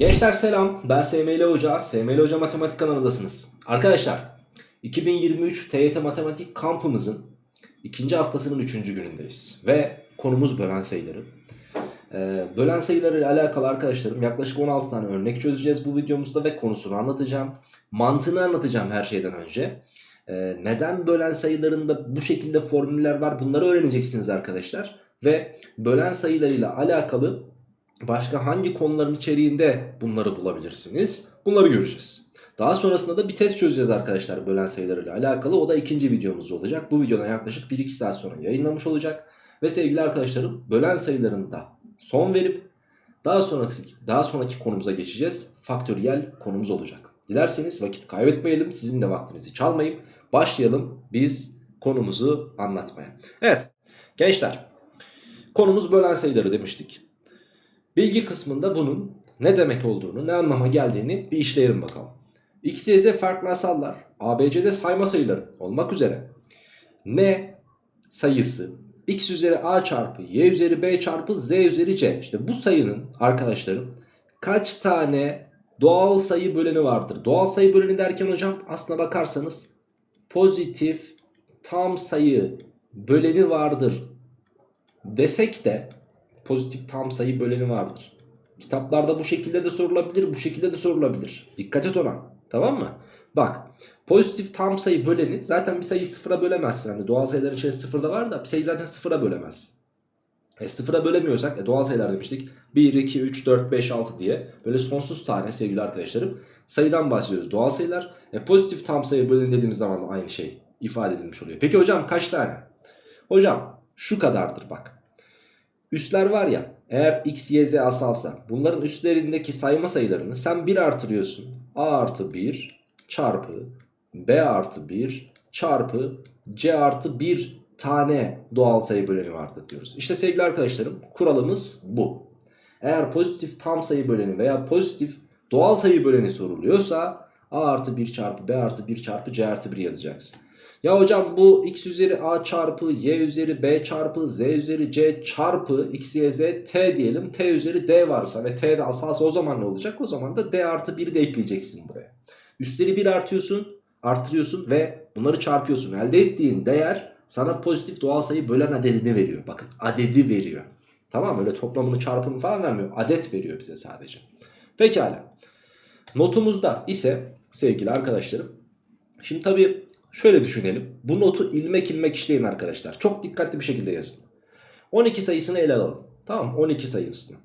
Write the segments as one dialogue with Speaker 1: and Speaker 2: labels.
Speaker 1: Gençler selam. Ben SML Hoca. SML Hoca Matematik kanalındasınız. Arkadaşlar 2023 TYT Matematik kampımızın ikinci haftasının üçüncü günündeyiz. Ve konumuz bölen sayıları. Ee, bölen sayıları ile alakalı arkadaşlarım yaklaşık 16 tane örnek çözeceğiz bu videomuzda ve konusunu anlatacağım. Mantığını anlatacağım her şeyden önce. Ee, neden bölen sayılarında bu şekilde formüller var bunları öğreneceksiniz arkadaşlar. Ve bölen sayılarıyla alakalı başka hangi konuların içeriğinde bunları bulabilirsiniz? Bunları göreceğiz. Daha sonrasında da bir test çözeceğiz arkadaşlar bölen sayılarıyla alakalı. O da ikinci videomuz olacak. Bu videodan yaklaşık 1-2 saat sonra yayınlamış olacak. Ve sevgili arkadaşlarım bölen sayılarında son verip daha sonraki, daha sonraki konumuza geçeceğiz. Faktöriyel konumuz olacak. Dilerseniz vakit kaybetmeyelim. Sizin de vaktinizi çalmayıp başlayalım biz konumuzu anlatmaya. Evet gençler konumuz bölen sayıları demiştik. Bilgi kısmında bunun ne demek olduğunu, ne anlama geldiğini bir işleyelim bakalım. X, Y, Z farklı asallar, ABC'de sayma sayıları olmak üzere n sayısı x üzeri a çarpı y üzeri b çarpı z üzeri c. İşte bu sayının arkadaşlarım kaç tane doğal sayı böleni vardır? Doğal sayı böleni derken hocam aslına bakarsanız pozitif tam sayı böleni vardır desek de pozitif tam sayı böleni vardır. Kitaplarda bu şekilde de sorulabilir, bu şekilde de sorulabilir. Dikkat et ona. Tamam mı? Bak pozitif tam sayı böleni zaten bir sayıyı sıfıra bölemezsin. Hani doğal sayıların içerisinde sıfırda var da bir sayıyı zaten sıfıra bölemezsin. E sıfıra bölemiyorsak e, doğal sayılar demiştik. 1, 2, 3, 4, 5, 6 diye böyle sonsuz tane sevgili arkadaşlarım sayıdan bahsediyoruz. Doğal sayılar e, pozitif tam sayı böleni dediğimiz zaman aynı şey ifade edilmiş oluyor. Peki hocam kaç tane? Hocam şu kadardır bak. Üstler var ya eğer x, y, z asalsa bunların üstlerindeki sayma sayılarını sen 1 artırıyorsun. a artı 1 çarpı b artı 1 çarpı c artı 1 tane doğal sayı böleni vardır diyoruz. İşte sevgili arkadaşlarım kuralımız bu. Eğer pozitif tam sayı böleni veya pozitif doğal sayı böleni soruluyorsa a artı 1 çarpı b artı 1 çarpı c artı 1 yazacaksın. Ya hocam bu x üzeri a çarpı y üzeri b çarpı z üzeri c çarpı x y z t diyelim. t üzeri d varsa ve t de asalsa o zaman ne olacak? O zaman da d artı 1'i de ekleyeceksin buraya. Üstleri 1 artıyorsun, artırıyorsun ve bunları çarpıyorsun. Elde ettiğin değer sana pozitif doğal sayı bölen adedini veriyor. Bakın adedi veriyor. Tamam öyle toplamını çarpımı falan vermiyor. Adet veriyor bize sadece. Pekala. Notumuzda ise sevgili arkadaşlarım. Şimdi tabii şöyle düşünelim. Bu notu ilmek ilmek işleyin arkadaşlar. Çok dikkatli bir şekilde yazın. 12 sayısını ele alalım. Tamam 12 sayısını.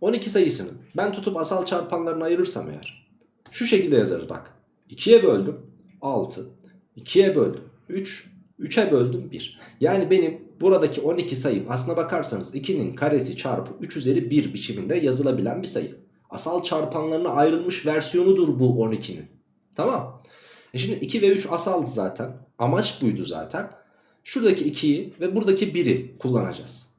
Speaker 1: 12 sayısını ben tutup asal çarpanlarını ayırırsam eğer. Şu şekilde yazarız bak. 2'ye böldüm 6. 2'ye böldüm 3. 3'e böldüm 1. Yani benim buradaki 12 sayım aslına bakarsanız 2'nin karesi çarpı 3 üzeri 1 biçiminde yazılabilen bir sayı. Asal çarpanlarına ayrılmış versiyonudur bu 12'nin. Tamam. E şimdi 2 ve 3 asaldı zaten. Amaç buydu zaten. Şuradaki 2'yi ve buradaki 1'i kullanacağız.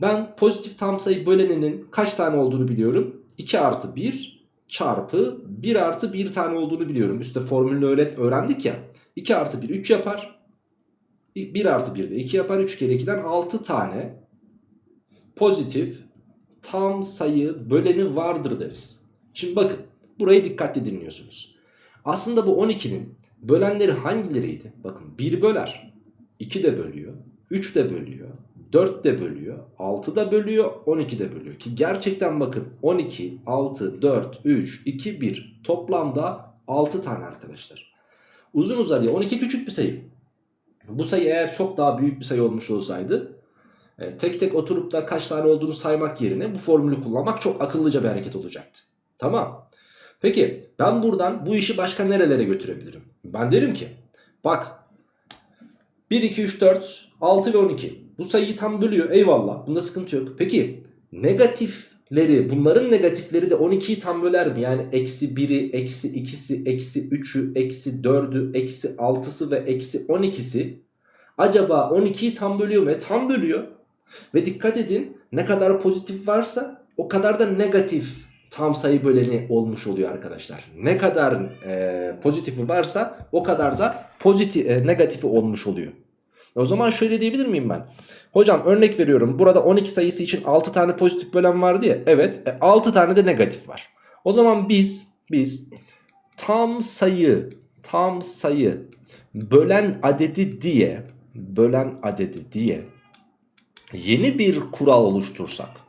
Speaker 1: Ben pozitif tam sayı böleninin kaç tane olduğunu biliyorum. 2 artı 1 çarpı 1 artı 1 tane olduğunu biliyorum. Üstte formülünü öğrendik ya. 2 artı 1 3 yapar. 1 artı 1 de 2 yapar. 3 kere 2'den 6 tane pozitif tam sayı böleni vardır deriz. Şimdi bakın burayı dikkatli dinliyorsunuz. Aslında bu 12'nin bölenleri hangileriydi? Bakın 1 böler, 2 de bölüyor, 3 de bölüyor, 4 de bölüyor, 6 da bölüyor, 12 de bölüyor. Ki gerçekten bakın 12, 6, 4, 3, 2, 1 toplamda 6 tane arkadaşlar. Uzun uzadıya 12 küçük bir sayı. Bu sayı eğer çok daha büyük bir sayı olmuş olsaydı e, tek tek oturup da kaç tane olduğunu saymak yerine bu formülü kullanmak çok akıllıca bir hareket olacaktı. Tamam. Peki ben buradan bu işi başka nerelere götürebilirim? Ben derim ki bak 1, 2, 3, 4, 6 ve 12 bu sayıyı tam bölüyor eyvallah bunda sıkıntı yok. Peki negatifleri bunların negatifleri de 12'yi tam böler mi? Yani eksi 1'i, eksi 2'si, eksi 3'ü, eksi 4'ü, eksi 6'sı ve eksi 12'si acaba 12'yi tam bölüyor mu? E, tam bölüyor. Ve dikkat edin ne kadar pozitif varsa o kadar da negatif tam sayı böleni olmuş oluyor arkadaşlar. Ne kadar e, pozitifi varsa o kadar da pozitif e, negatifi olmuş oluyor. O zaman şöyle diyebilir miyim ben? Hocam örnek veriyorum. Burada 12 sayısı için 6 tane pozitif bölen vardı ya. Evet. E, 6 tane de negatif var. O zaman biz biz tam sayı tam sayı bölen adedi diye bölen adedi diye yeni bir kural oluştursak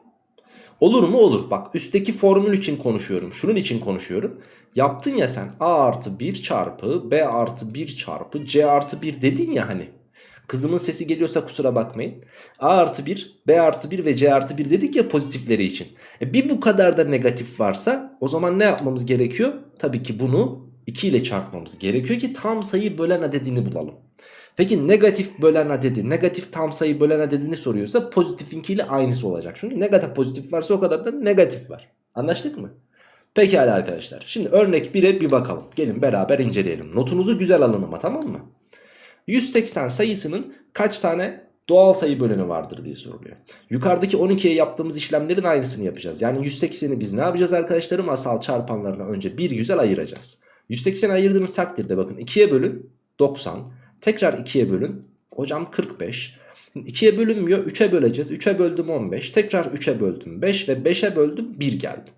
Speaker 1: olur mu? Olur. Bak üstteki formül için konuşuyorum şunun için konuşuyorum. Yaptın ya sen a artı 1 çarpı b artı 1 çarpı c artı 1 dedin ya hani. Kızımın sesi geliyorsa kusura bakmayın. A artı 1 b artı 1 ve c artı 1 dedik ya pozitifleri için. E bir bu kadar da negatif varsa o zaman ne yapmamız gerekiyor? Tabii ki bunu 2 ile çarpmamız gerekiyor ki tam sayı bölen adedini bulalım Peki negatif bölen adedi, negatif tam sayı bölen adedini soruyorsa pozitifinkiyle aynısı olacak. Çünkü negatif pozitif varsa o kadar da negatif var. Anlaştık mı? Pekala arkadaşlar. Şimdi örnek 1'e bir bakalım. Gelin beraber inceleyelim. Notunuzu güzel alın ama tamam mı? 180 sayısının kaç tane doğal sayı böleni vardır diye soruluyor. Yukarıdaki 12'ye yaptığımız işlemlerin aynısını yapacağız. Yani 180'i biz ne yapacağız arkadaşlarım? Asal çarpanlarına önce bir güzel ayıracağız. 180 ayırdığınız takdirde bakın 2'ye bölün 90. Tekrar 2'ye bölün. Hocam 45. 2'ye bölünmüyor. 3'e böleceğiz. 3'e böldüm 15. Tekrar 3'e böldüm 5 ve 5'e böldüm 1 geldi.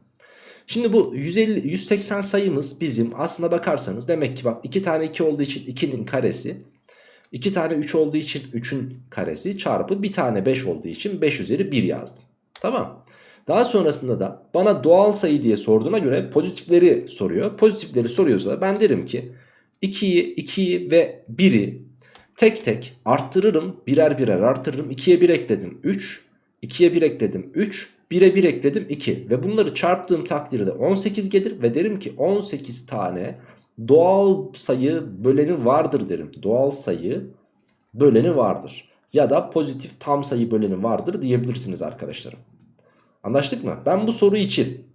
Speaker 1: Şimdi bu 150 180 sayımız bizim aslına bakarsanız demek ki bak 2 tane 2 olduğu için 2'nin karesi 2 tane 3 olduğu için 3'ün karesi çarpı 1 tane 5 olduğu için 5 üzeri 1 yazdım. Tamam. Daha sonrasında da bana doğal sayı diye sorduğuna göre pozitifleri soruyor. Pozitifleri soruyorsa ben derim ki 2'yi, 2'yi ve 1'i tek tek arttırırım. Birer birer arttırırım. 2'ye 1 ekledim 3. 2'ye 1 ekledim 3. 1'e 1 ekledim 2. Ve bunları çarptığım takdirde 18 gelir. Ve derim ki 18 tane doğal sayı böleni vardır derim. Doğal sayı böleni vardır. Ya da pozitif tam sayı böleni vardır diyebilirsiniz arkadaşlarım. Anlaştık mı? Ben bu soru için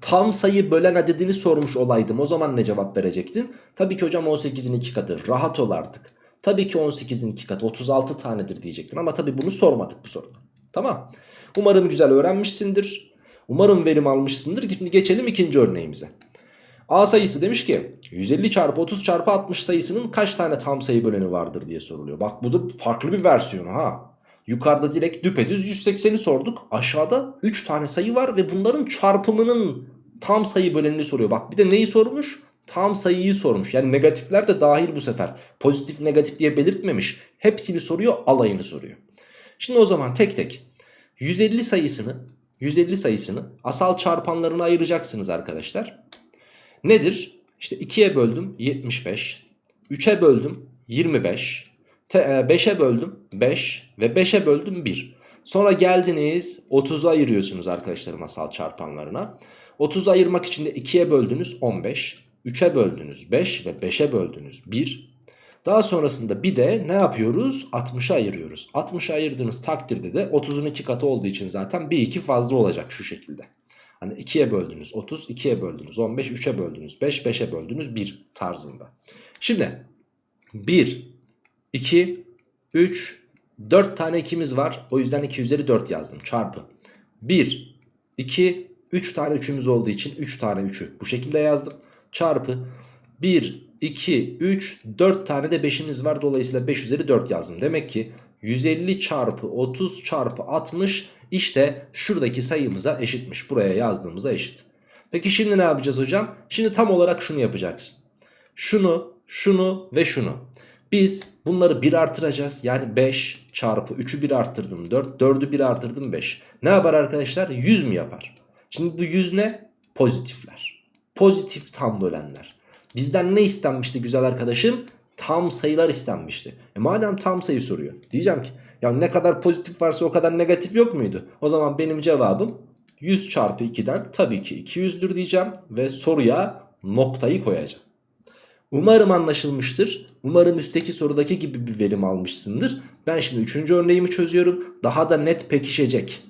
Speaker 1: tam sayı bölen adedini sormuş olaydım o zaman ne cevap verecektin? Tabii ki hocam 18'in 2 katı rahat ol artık. Tabii ki 18'in 2 katı 36 tanedir diyecektin ama tabii bunu sormadık bu soruda. Tamam. Umarım güzel öğrenmişsindir. Umarım verim almışsındır. Şimdi geçelim ikinci örneğimize. A sayısı demiş ki 150 çarpı 30 çarpı 60 sayısının kaç tane tam sayı böleni vardır diye soruluyor. Bak bu da farklı bir versiyonu ha. Yukarıda direkt düpedüz 180'i sorduk. Aşağıda 3 tane sayı var ve bunların çarpımının tam sayı bölenini soruyor. Bak bir de neyi sormuş? Tam sayıyı sormuş. Yani negatifler de dahil bu sefer. Pozitif negatif diye belirtmemiş. Hepsini soruyor alayını soruyor. Şimdi o zaman tek tek 150 sayısını 150 sayısını asal çarpanlarına ayıracaksınız arkadaşlar. Nedir? İşte 2'ye böldüm 75. 3'e böldüm 25. 5'e böldüm 5 ve 5'e böldüm 1. Sonra geldiniz 30'u ayırıyorsunuz arkadaşlarım asal çarpanlarına. 30'u ayırmak için de 2'ye böldünüz 15. 3'e böldünüz 5 ve 5'e böldünüz 1. Daha sonrasında bir de ne yapıyoruz? 60'a ayırıyoruz. 60'a ayırdığınız takdirde de 30'un 2 katı olduğu için zaten bir 2 fazla olacak şu şekilde. Hani 2'ye böldünüz 30, 2'ye böldünüz 15, 3'e böldünüz 5, 5'e böldünüz 1 tarzında. Şimdi 1, 2, 3, 4 tane 2'miz var. O yüzden 2 üzeri 4 yazdım. Çarpı. 1, 2, 3 tane 3'ümüz olduğu için 3 tane 3'ü bu şekilde yazdım. Çarpı 1, 2, 3, 4 tane de 5'imiz var. Dolayısıyla 5 üzeri 4 yazdım. Demek ki 150 çarpı 30 çarpı 60 işte şuradaki sayımıza eşitmiş. Buraya yazdığımıza eşit. Peki şimdi ne yapacağız hocam? Şimdi tam olarak şunu yapacaksın. Şunu, şunu ve şunu. Biz bunları 1 artıracağız. Yani 5 çarpı 3'ü 1 arttırdım 4. 4'ü 1 arttırdım 5. Ne yapar arkadaşlar? 100 mü yapar? Şimdi bu 100 ne? Pozitifler. Pozitif tam bölenler. Bizden ne istenmişti güzel arkadaşım? Tam sayılar istenmişti. E madem tam sayı soruyor. Diyeceğim ki ya ne kadar pozitif varsa o kadar negatif yok muydu? O zaman benim cevabım 100 çarpı 2'den tabii ki 200'dür diyeceğim. Ve soruya noktayı koyacağım. Umarım anlaşılmıştır. Umarım üstteki sorudaki gibi bir verim almışsındır. Ben şimdi 3. örneğimi çözüyorum. Daha da net pekişecek.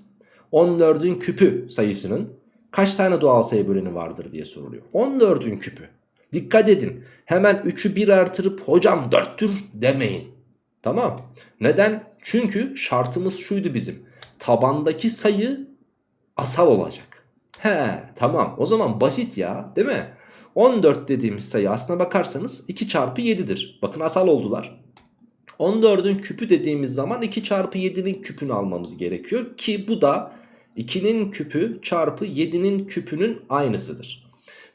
Speaker 1: 14'ün küpü sayısının kaç tane doğal sayı böleni vardır diye soruluyor. 14'ün küpü. Dikkat edin. Hemen 3'ü 1 artırıp hocam 4'tür demeyin. Tamam. Neden? Çünkü şartımız şuydu bizim. Tabandaki sayı asal olacak. He tamam o zaman basit ya değil mi? 14 dediğimiz sayı aslına bakarsanız 2 çarpı 7'dir. Bakın asal oldular. 14'ün küpü dediğimiz zaman 2 çarpı 7'nin küpünü almamız gerekiyor. Ki bu da 2'nin küpü çarpı 7'nin küpünün aynısıdır.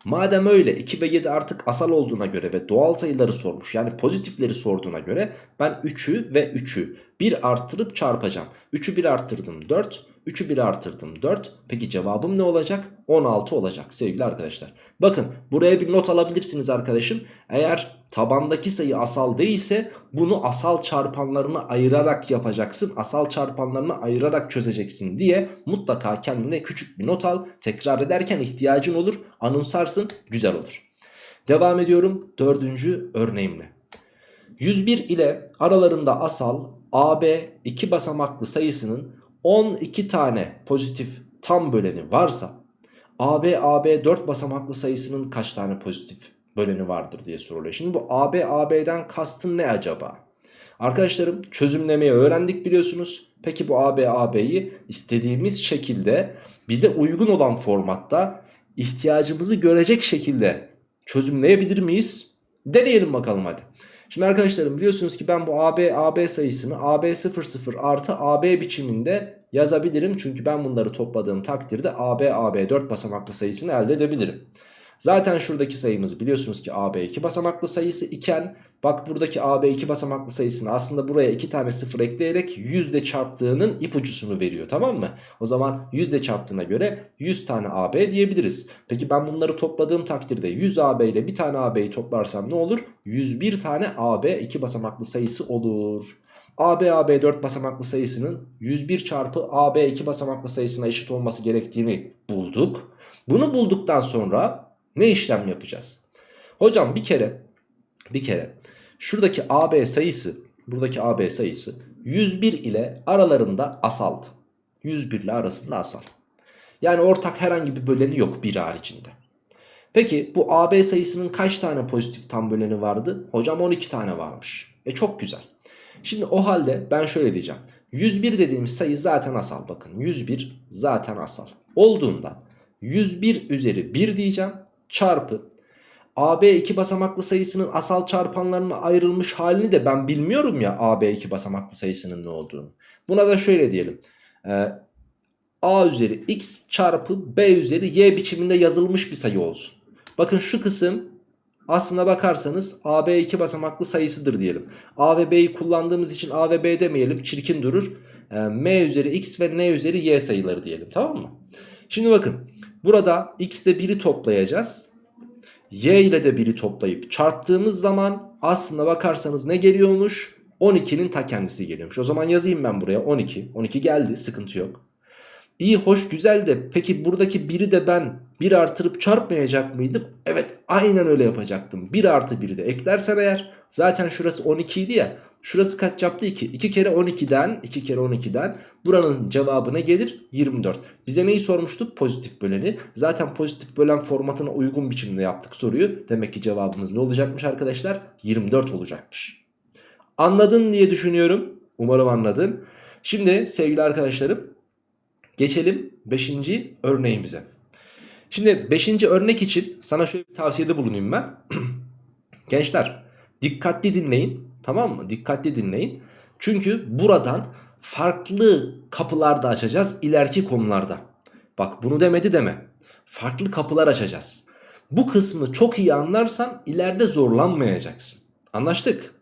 Speaker 1: Madem öyle 2 ve 7 artık asal olduğuna göre ve doğal sayıları sormuş yani pozitifleri sorduğuna göre ben 3'ü ve 3'ü 1 arttırıp çarpacağım. 3'ü 1 arttırdım 4, 3'ü 1 artırdım 4. Peki cevabım ne olacak? 16 olacak sevgili arkadaşlar. Bakın buraya bir not alabilirsiniz arkadaşım. Eğer tabandaki sayı asal değilse bunu asal çarpanlarına ayırarak yapacaksın. Asal çarpanlarına ayırarak çözeceksin diye mutlaka kendine küçük bir not al. Tekrar ederken ihtiyacın olur. Anımsarsın güzel olur. Devam ediyorum dördüncü örneğimle. 101 ile aralarında asal AB iki basamaklı sayısının 12 tane pozitif tam böleni varsa AB AB 4 basamaklı sayısının kaç tane pozitif böleni vardır diye soruluyor. Şimdi bu AB AB'den kastın ne acaba? Arkadaşlarım çözümlemeyi öğrendik biliyorsunuz. Peki bu AB AB'yi istediğimiz şekilde bize uygun olan formatta ihtiyacımızı görecek şekilde çözümleyebilir miyiz? Deneyelim bakalım hadi. Şimdi arkadaşlarım biliyorsunuz ki ben bu AB AB sayısını AB00 artı AB biçiminde yazabilirim. Çünkü ben bunları topladığım takdirde AB AB 4 basamaklı sayısını elde edebilirim. Zaten şuradaki sayımızı biliyorsunuz ki AB 2 basamaklı sayısı iken bak buradaki AB 2 basamaklı sayısını aslında buraya 2 tane sıfır ekleyerek 100 ile çarptığının ipucusunu veriyor tamam mı? O zaman 100 ile çarptığına göre 100 tane AB diyebiliriz. Peki ben bunları topladığım takdirde 100 AB ile bir tane AB'yi toplarsam ne olur? 101 tane AB 2 basamaklı sayısı olur. AB AB 4 basamaklı sayısının 101 çarpı AB 2 basamaklı sayısına eşit olması gerektiğini bulduk. Bunu bulduktan sonra ne işlem yapacağız? Hocam bir kere bir kere şuradaki AB sayısı buradaki AB sayısı 101 ile aralarında asaldı. 101 ile arasında asal. Yani ortak herhangi bir böleni yok bir haricinde. Peki bu AB sayısının kaç tane pozitif tam böleni vardı? Hocam 12 tane varmış. E çok güzel. Şimdi o halde ben şöyle diyeceğim. 101 dediğimiz sayı zaten asal bakın. 101 zaten asal. Olduğunda 101 üzeri 1 diyeceğim çarpı AB iki basamaklı sayısının asal çarpanlarına ayrılmış halini de ben bilmiyorum ya AB iki basamaklı sayısının ne olduğunu. Buna da şöyle diyelim. Ee, A üzeri x çarpı B üzeri y biçiminde yazılmış bir sayı olsun. Bakın şu kısım aslına bakarsanız AB iki basamaklı sayısıdır diyelim. A ve B'yi kullandığımız için A ve B demeyelim çirkin durur. Ee, M üzeri x ve N üzeri y sayıları diyelim tamam mı? Şimdi bakın burada x ile 1'i toplayacağız. Y ile de 1'i toplayıp çarptığımız zaman aslında bakarsanız ne geliyormuş? 12'nin ta kendisi geliyormuş. O zaman yazayım ben buraya 12. 12 geldi sıkıntı yok. İyi hoş güzel de peki buradaki 1'i de ben 1 artırıp çarpmayacak mıydım? Evet aynen öyle yapacaktım. 1 artı 1'i de eklersen eğer zaten şurası 12 idi ya. Şurası kaç yaptı 2? 2 kere 12'den 2 kere 12'den buranın cevabı ne gelir? 24. Bize neyi sormuştuk? Pozitif böleni. Zaten pozitif bölen formatına uygun biçimde yaptık soruyu. Demek ki cevabımız ne olacakmış arkadaşlar? 24 olacakmış. Anladın diye düşünüyorum. Umarım anladın. Şimdi sevgili arkadaşlarım geçelim 5. örneğimize. Şimdi 5. örnek için sana şöyle bir tavsiyede bulunayım ben. Gençler dikkatli dinleyin. Tamam mı? Dikkatli dinleyin. Çünkü buradan farklı kapılar da açacağız ileriki konularda. Bak bunu demedi deme. Farklı kapılar açacağız. Bu kısmı çok iyi anlarsan ileride zorlanmayacaksın. Anlaştık.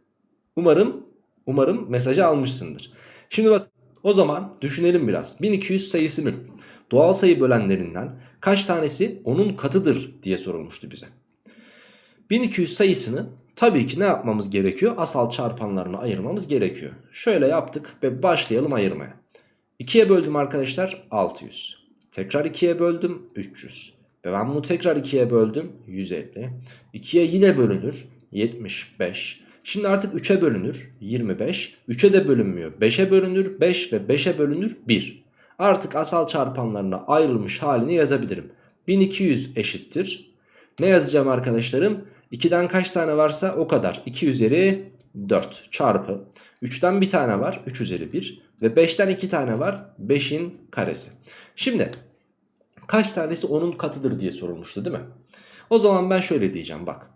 Speaker 1: Umarım umarım mesajı almışsındır. Şimdi bak o zaman düşünelim biraz. 1200 sayısının doğal sayı bölenlerinden kaç tanesi onun katıdır diye sorulmuştu bize. 1200 sayısını tabii ki ne yapmamız gerekiyor? Asal çarpanlarını ayırmamız gerekiyor. Şöyle yaptık ve başlayalım ayırmaya. 2'ye böldüm arkadaşlar 600. Tekrar 2'ye böldüm 300. Ve ben bunu tekrar 2'ye böldüm 150. 2'ye yine bölünür 75. Şimdi artık 3'e bölünür 25. 3'e de bölünmüyor 5'e bölünür 5 ve 5'e bölünür 1. Artık asal çarpanlarına ayrılmış halini yazabilirim. 1200 eşittir. Ne yazacağım arkadaşlarım? 2'den kaç tane varsa o kadar. 2 üzeri 4 çarpı. 3'ten bir tane var. 3 üzeri 1. Ve 5'ten 2 tane var. 5'in karesi. Şimdi kaç tanesi onun katıdır diye sorulmuştu değil mi? O zaman ben şöyle diyeceğim bak.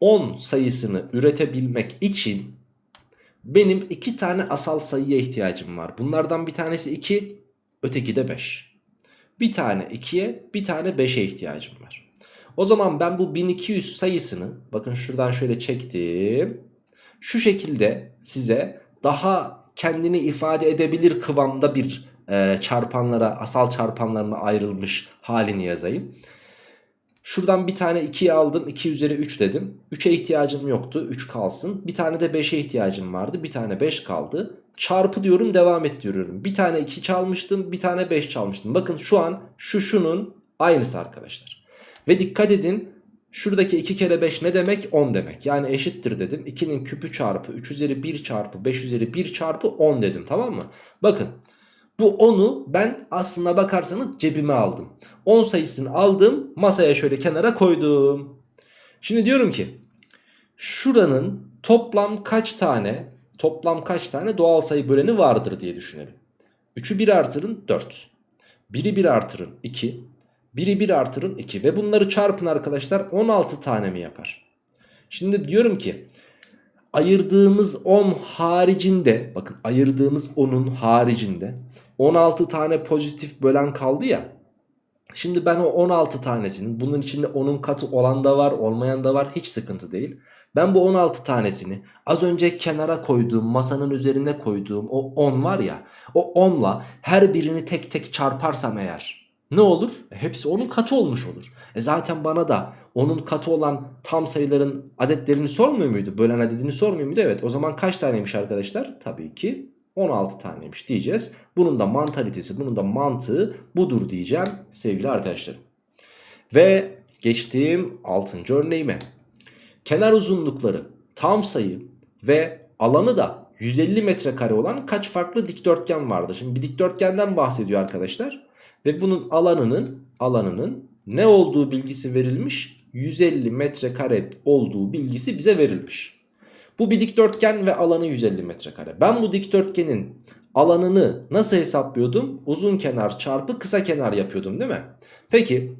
Speaker 1: 10 sayısını üretebilmek için benim 2 tane asal sayıya ihtiyacım var. Bunlardan bir tanesi 2, öteki de 5. Bir tane 2'ye, bir tane 5'e ihtiyacım var. O zaman ben bu 1200 sayısını bakın şuradan şöyle çektim. Şu şekilde size daha kendini ifade edebilir kıvamda bir e, çarpanlara asal çarpanlarına ayrılmış halini yazayım. Şuradan bir tane 2'yi aldım 2 üzeri 3 dedim. 3'e ihtiyacım yoktu 3 kalsın. Bir tane de 5'e ihtiyacım vardı bir tane 5 kaldı. Çarpı diyorum devam et diyorum. Bir tane 2 çalmıştım bir tane 5 çalmıştım. Bakın şu an şu şunun aynısı arkadaşlar. Ve dikkat edin şuradaki 2 kere 5 ne demek 10 demek. Yani eşittir dedim. 2'nin küpü çarpı 3 üzeri 1 çarpı 5 üzeri 1 çarpı 10 dedim tamam mı? Bakın bu 10'u ben aslına bakarsanız cebime aldım. 10 sayısını aldım masaya şöyle kenara koydum. Şimdi diyorum ki şuranın toplam kaç tane toplam kaç tane doğal sayı böleni vardır diye düşünelim. 3'ü 1 artırın 4. 1'i 1 artırın 2. 1'i 1 artırın 2 ve bunları çarpın arkadaşlar 16 tane mi yapar? Şimdi diyorum ki ayırdığımız 10 haricinde bakın ayırdığımız 10'un haricinde 16 tane pozitif bölen kaldı ya. Şimdi ben o 16 tanesinin bunun içinde 10'un katı olan da var olmayan da var hiç sıkıntı değil. Ben bu 16 tanesini az önce kenara koyduğum masanın üzerine koyduğum o 10 var ya o 10'la her birini tek tek çarparsam eğer ne olur? E, hepsi onun katı olmuş olur. E zaten bana da onun katı olan tam sayıların adetlerini sormuyor muydu? Bölen adedini sormuyor muydu? Evet o zaman kaç taneymiş arkadaşlar? Tabii ki 16 taneymiş diyeceğiz. Bunun da mantalitesi, bunun da mantığı budur diyeceğim sevgili arkadaşlarım. Ve geçtiğim 6. örneğime. Kenar uzunlukları tam sayı ve alanı da 150 metrekare olan kaç farklı dikdörtgen vardı? Şimdi bir dikdörtgenden bahsediyor arkadaşlar. Ve bunun alanının alanının ne olduğu bilgisi verilmiş? 150 metrekare olduğu bilgisi bize verilmiş. Bu bir dikdörtgen ve alanı 150 metrekare. Ben bu dikdörtgenin alanını nasıl hesaplıyordum? Uzun kenar çarpı kısa kenar yapıyordum değil mi? Peki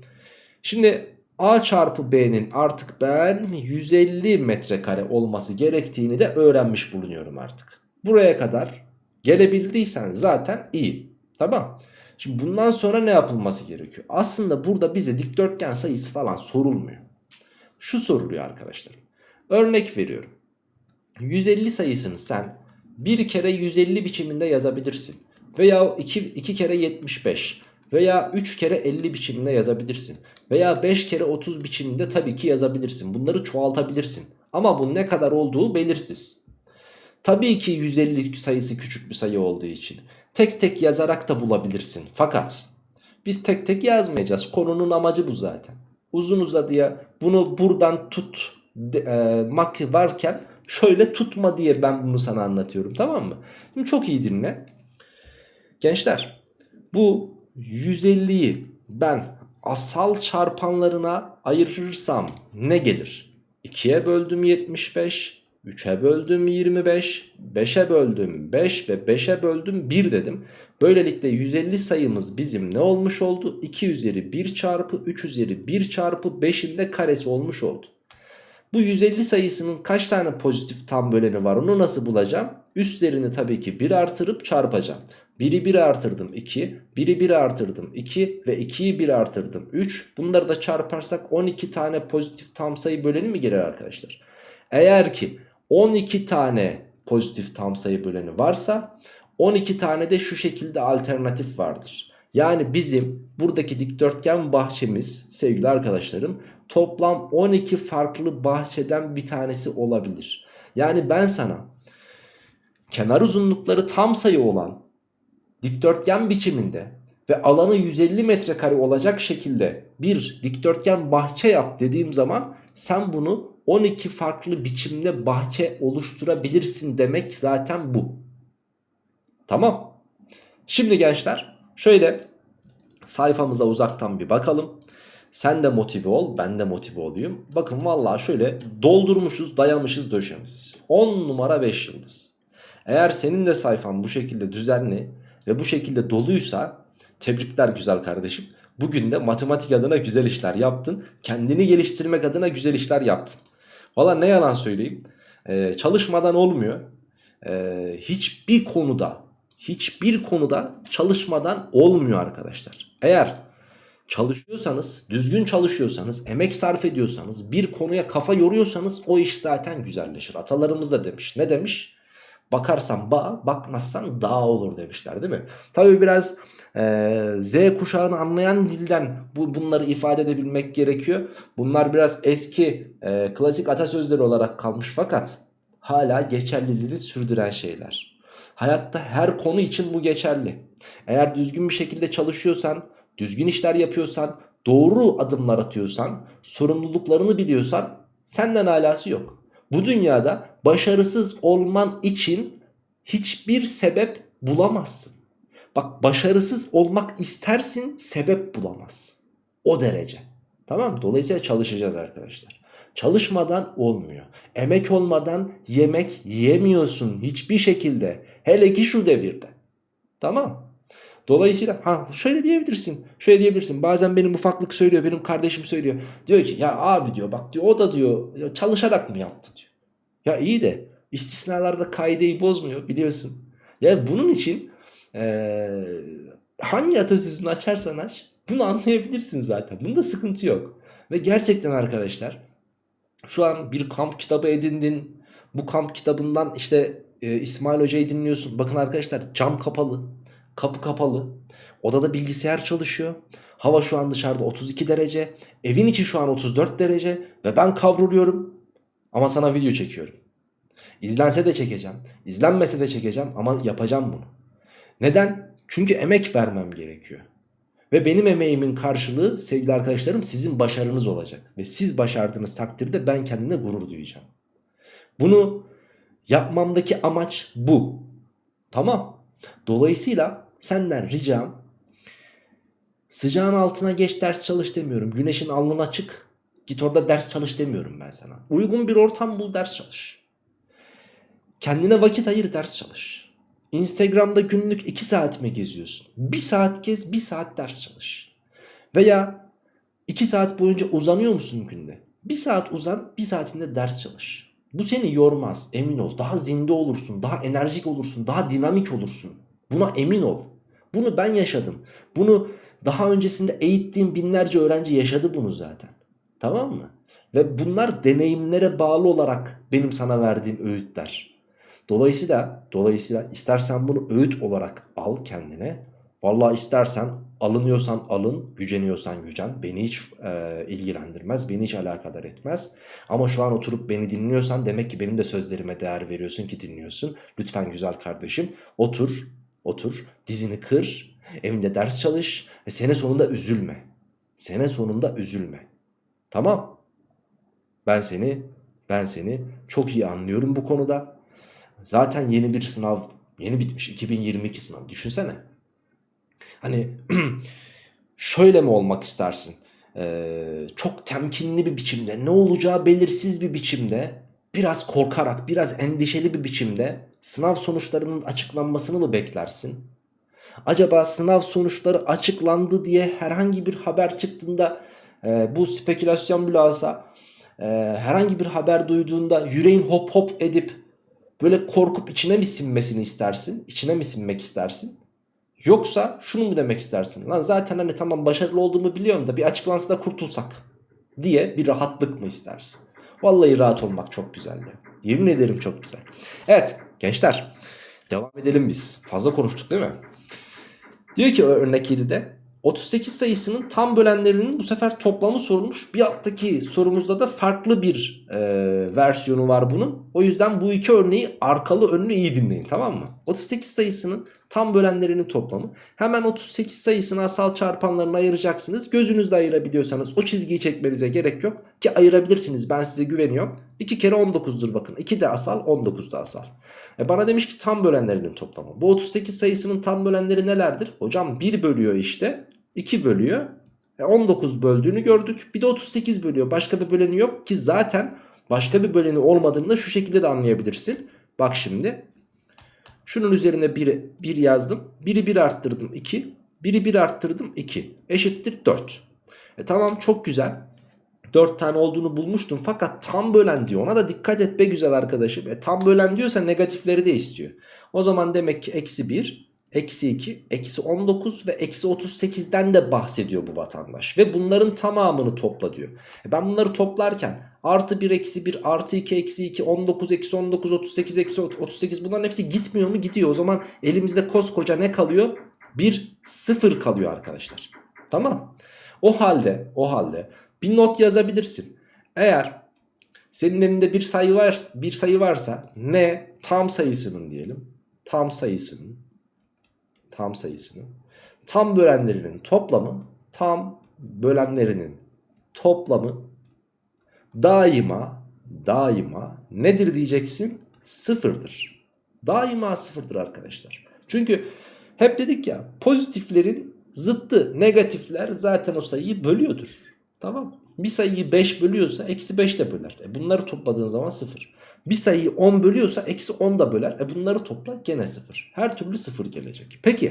Speaker 1: şimdi A çarpı B'nin artık ben 150 metrekare olması gerektiğini de öğrenmiş bulunuyorum artık. Buraya kadar gelebildiysen zaten iyi. Tamam. Şimdi bundan sonra ne yapılması gerekiyor? Aslında burada bize dikdörtgen sayısı falan sorulmuyor. Şu soruluyor arkadaşlar. Örnek veriyorum. 150 sayısını sen bir kere 150 biçiminde yazabilirsin. Veya 2, 2 kere 75 veya 3 kere 50 biçiminde yazabilirsin. Veya 5 kere 30 biçiminde tabii ki yazabilirsin. Bunları çoğaltabilirsin. Ama bu ne kadar olduğu belirsiz. Tabii ki 150 sayısı küçük bir sayı olduğu için. Tek tek yazarak da bulabilirsin. Fakat biz tek tek yazmayacağız. Konunun amacı bu zaten. Uzun uzadıya bunu buradan tut e, mak varken şöyle tutma diye ben bunu sana anlatıyorum tamam mı? Şimdi çok iyi dinle. Gençler bu 150'yi ben asal çarpanlarına ayırırsam ne gelir? 2'ye böldüm 75, 3'e böldüm 25, 5'e böldüm 5 ve 5'e böldüm 1 dedim. Böylelikle 150 sayımız bizim ne olmuş oldu? 2 üzeri 1 çarpı 3 üzeri 1 çarpı 5'in de karesi olmuş oldu. Bu 150 sayısının kaç tane pozitif tam böleni var onu nasıl bulacağım? Üstlerini tabii ki 1 artırıp çarpacağım. 1'i 1 artırdım 2, 1'i 1 artırdım 2 ve 2'yi 1 artırdım 3. Bunları da çarparsak 12 tane pozitif tam sayı böleni mi gelir arkadaşlar? Eğer ki 12 tane pozitif tam sayı böleni varsa 12 tane de şu şekilde alternatif vardır. Yani bizim buradaki dikdörtgen bahçemiz sevgili arkadaşlarım toplam 12 farklı bahçeden bir tanesi olabilir. Yani ben sana kenar uzunlukları tam sayı olan dikdörtgen biçiminde ve alanı 150 metrekare olacak şekilde bir dikdörtgen bahçe yap dediğim zaman sen bunu 12 farklı biçimde bahçe oluşturabilirsin demek zaten bu. Tamam. Şimdi gençler şöyle sayfamıza uzaktan bir bakalım. Sen de motive ol ben de motive olayım. Bakın vallahi şöyle doldurmuşuz dayamışız döşemişiz. 10 numara 5 yıldız. Eğer senin de sayfan bu şekilde düzenli ve bu şekilde doluysa tebrikler güzel kardeşim. Bugün de matematik adına güzel işler yaptın. Kendini geliştirmek adına güzel işler yaptın. Valla ne yalan söyleyeyim. Ee, çalışmadan olmuyor. Ee, hiçbir konuda hiçbir konuda çalışmadan olmuyor arkadaşlar. Eğer Çalışıyorsanız, düzgün çalışıyorsanız, emek sarf ediyorsanız, bir konuya kafa yoruyorsanız o iş zaten güzelleşir. Atalarımız da demiş. Ne demiş? Bakarsan bağ, bakmazsan dağ olur demişler değil mi? Tabi biraz e, Z kuşağını anlayan dilden bu bunları ifade edebilmek gerekiyor. Bunlar biraz eski e, klasik atasözleri olarak kalmış fakat hala geçerliliğini sürdüren şeyler. Hayatta her konu için bu geçerli. Eğer düzgün bir şekilde çalışıyorsan, düzgün işler yapıyorsan, doğru adımlar atıyorsan, sorumluluklarını biliyorsan senden alası yok. Bu dünyada başarısız olman için hiçbir sebep bulamazsın. Bak başarısız olmak istersin sebep bulamazsın. O derece. Tamam Dolayısıyla çalışacağız arkadaşlar. Çalışmadan olmuyor. Emek olmadan yemek yemiyorsun hiçbir şekilde. Hele ki şu devirde. Tamam. Dolayısıyla ha şöyle diyebilirsin. Şöyle diyebilirsin. Bazen benim ufaklık söylüyor, benim kardeşim söylüyor. Diyor ki ya abi diyor bak diyor o da diyor çalışarak mı yaptı diyor. Ya iyi de istisnalarda kaideyi bozmuyor biliyorsun. Yani bunun için ee, hangi atasözünü açarsan aç bunu anlayabilirsin zaten. Bunda sıkıntı yok. Ve gerçekten arkadaşlar şu an bir kamp kitabı edindin. Bu kamp kitabından işte e, İsmail Hoca'yı dinliyorsun. Bakın arkadaşlar cam kapalı. Kapı kapalı. Odada bilgisayar çalışıyor. Hava şu an dışarıda 32 derece. Evin içi şu an 34 derece. Ve ben kavruluyorum. Ama sana video çekiyorum. İzlense de çekeceğim. İzlenmese de çekeceğim ama yapacağım bunu. Neden? Çünkü emek vermem gerekiyor. Ve benim emeğimin karşılığı sevgili arkadaşlarım sizin başarınız olacak. Ve siz başardığınız takdirde ben kendime gurur duyacağım. Bunu yapmamdaki amaç bu. Tamam. Dolayısıyla senden ricam sıcağın altına geç ders çalış demiyorum. Güneşin alnına çık git orada ders çalış demiyorum ben sana. Uygun bir ortam bul ders çalış. Kendine vakit ayır ders çalış. Instagram'da günlük 2 saat mi geziyorsun? 1 saat gez 1 saat ders çalış. Veya 2 saat boyunca uzanıyor musun günde? 1 saat uzan 1 saatinde ders çalış. Bu seni yormaz emin ol. Daha zinde olursun, daha enerjik olursun, daha dinamik olursun. Buna emin ol. Bunu ben yaşadım. Bunu daha öncesinde eğittiğim binlerce öğrenci yaşadı bunu zaten. Tamam mı? Ve bunlar deneyimlere bağlı olarak benim sana verdiğim öğütler. Dolayısıyla dolayısıyla istersen bunu öğüt olarak al kendine. Vallahi istersen alınıyorsan alın, güceniyorsan gücen. Beni hiç e, ilgilendirmez, beni hiç alakadar etmez. Ama şu an oturup beni dinliyorsan demek ki benim de sözlerime değer veriyorsun ki dinliyorsun. Lütfen güzel kardeşim otur, otur, dizini kır, evinde ders çalış ve sene sonunda üzülme. Sene sonunda üzülme. Tamam. Ben seni ben seni çok iyi anlıyorum bu konuda. Zaten yeni bir sınav yeni bitmiş 2022 sınav düşünsene. Hani şöyle mi olmak istersin? Ee, çok temkinli bir biçimde ne olacağı belirsiz bir biçimde biraz korkarak biraz endişeli bir biçimde sınav sonuçlarının açıklanmasını mı beklersin? Acaba sınav sonuçları açıklandı diye herhangi bir haber çıktığında e, bu spekülasyon bile olsa e, herhangi bir haber duyduğunda yüreğin hop hop edip böyle korkup içine mi sinmesini istersin? İçine mi sinmek istersin? Yoksa şunu mu demek istersin? Lan zaten hani tamam başarılı olduğumu biliyorum da bir açıklansa da kurtulsak diye bir rahatlık mı istersin? Vallahi rahat olmak çok güzel ya. Yemin ederim çok güzel. Evet gençler devam edelim biz. Fazla konuştuk değil mi? Diyor ki örnek 7'de 38 sayısının tam bölenlerinin bu sefer toplamı sorulmuş. Bir alttaki sorumuzda da farklı bir e, versiyonu var bunun. O yüzden bu iki örneği arkalı önlü iyi dinleyin tamam mı? 38 sayısının tam bölenlerinin toplamı. Hemen 38 sayısını asal çarpanlarına ayıracaksınız. Gözünüzle ayırabiliyorsanız o çizgiyi çekmenize gerek yok. Ki ayırabilirsiniz ben size güveniyorum. 2 kere 19'dur bakın. 2 de asal 19 da asal. E bana demiş ki tam bölenlerinin toplamı. Bu 38 sayısının tam bölenleri nelerdir? Hocam 1 bölüyor işte. 2 bölüyor. E 19 böldüğünü gördük. Bir de 38 bölüyor. Başka bir böleni yok ki zaten başka bir böleni olmadığını da şu şekilde de anlayabilirsin. Bak şimdi. Şunun üzerine 1, 1 yazdım. 1'i 1 arttırdım 2. 1'i 1 arttırdım 2. Eşittir 4. E tamam çok güzel. 4 tane olduğunu bulmuştum fakat tam bölen diyor. Ona da dikkat et be güzel arkadaşım. E tam bölen diyorsa negatifleri de istiyor. O zaman demek ki eksi 1
Speaker 2: eksi 2, eksi 19 ve eksi 38'den de bahsediyor bu vatandaş. Ve bunların tamamını topla diyor. E ben bunları toplarken artı 1 eksi 1 artı 2 eksi 2 19 eksi 19 38 eksi 38 bunların hepsi gitmiyor mu? Gidiyor. O zaman elimizde koskoca ne kalıyor? Bir sıfır kalıyor arkadaşlar. Tamam. O halde o halde bir not yazabilirsin. Eğer senin elinde bir sayı var bir sayı varsa ne tam sayısının diyelim. Tam sayısının tam sayısının tam bölenlerinin toplamı tam bölenlerinin toplamı daima daima nedir diyeceksin? Sıfırdır. Daima sıfırdır arkadaşlar. Çünkü hep dedik ya pozitiflerin zıttı negatifler zaten o sayıyı bölüyordur. Tamam Bir sayıyı 5 bölüyorsa eksi 5 de böler. E bunları topladığın zaman 0. Bir sayıyı 10 bölüyorsa eksi 10 da böler. E bunları topla gene 0. Her türlü 0 gelecek. Peki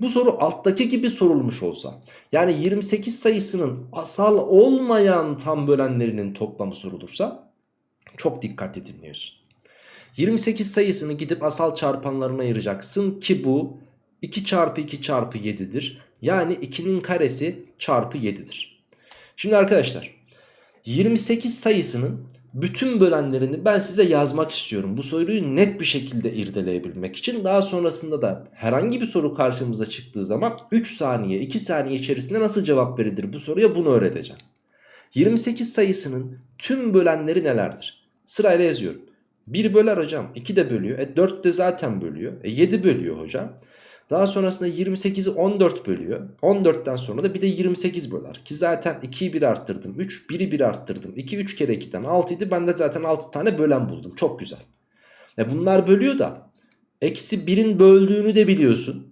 Speaker 2: bu soru alttaki gibi sorulmuş olsa yani 28 sayısının asal olmayan tam bölenlerinin toplamı sorulursa çok dikkatli dinliyorsun. 28 sayısını gidip asal çarpanlarına ayıracaksın ki bu 2 çarpı 2 çarpı 7'dir. Yani 2'nin karesi çarpı 7'dir. Şimdi arkadaşlar 28 sayısının bütün bölenlerini ben size yazmak istiyorum. Bu soruyu net bir şekilde irdeleyebilmek için. Daha sonrasında da herhangi bir soru karşımıza çıktığı zaman 3 saniye 2 saniye içerisinde nasıl cevap verilir bu soruya bunu öğreteceğim. 28 sayısının tüm bölenleri nelerdir? Sırayla yazıyorum. 1 böler hocam 2 de bölüyor. E 4 de zaten bölüyor. E 7 bölüyor hocam. Daha sonrasında 28'i 14 bölüyor. 14'ten sonra da bir de 28 böler. Ki zaten 2'yi 1 arttırdım. 3, 1'i 1 arttırdım. 2, 3 kere 2'den 6 idi. Ben de zaten 6 tane bölen buldum. Çok güzel. E bunlar bölüyor da. Eksi 1'in böldüğünü de biliyorsun.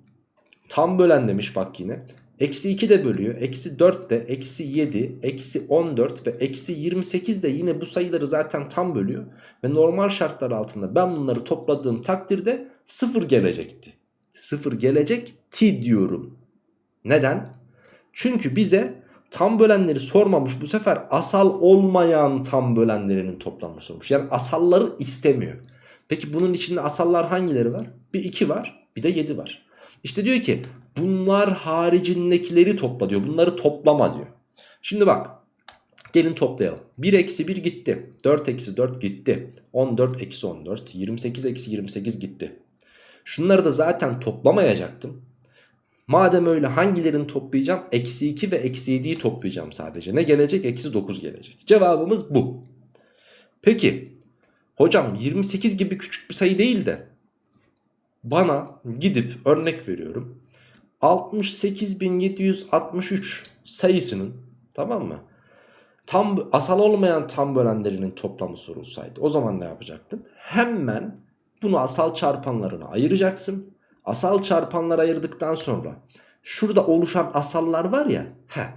Speaker 2: Tam bölen demiş bak yine. Eksi 2 de bölüyor. Eksi 4 de, eksi 7, eksi 14 ve eksi 28 de yine bu sayıları zaten tam bölüyor. Ve normal şartlar altında ben bunları topladığım takdirde 0 gelecekti. 0 gelecek ti diyorum. Neden? Çünkü bize tam bölenleri sormamış bu sefer asal olmayan tam bölenlerinin toplamını sormuş. Yani asalları istemiyor. Peki bunun içinde asallar hangileri var? Bir 2 var bir de 7 var. İşte diyor ki bunlar haricindekileri topla diyor. Bunları toplama diyor. Şimdi bak gelin toplayalım. 1 eksi 1 gitti. 4 eksi 4 gitti. 14 eksi 14. 28 eksi 28 gitti. Şunları da zaten toplamayacaktım. Madem öyle hangilerini toplayacağım? Eksi 2 ve eksi 7'yi toplayacağım sadece. Ne gelecek? Eksi 9 gelecek. Cevabımız bu. Peki hocam 28 gibi küçük bir sayı değil de bana gidip örnek veriyorum 68.763 sayısının tamam mı? Tam asal olmayan tam bölenlerinin toplamı sorulsaydı o zaman ne yapacaktım? Hemen bunu asal çarpanlarına ayıracaksın. Asal çarpanlara ayırdıktan sonra şurada oluşan asallar var ya. Heh,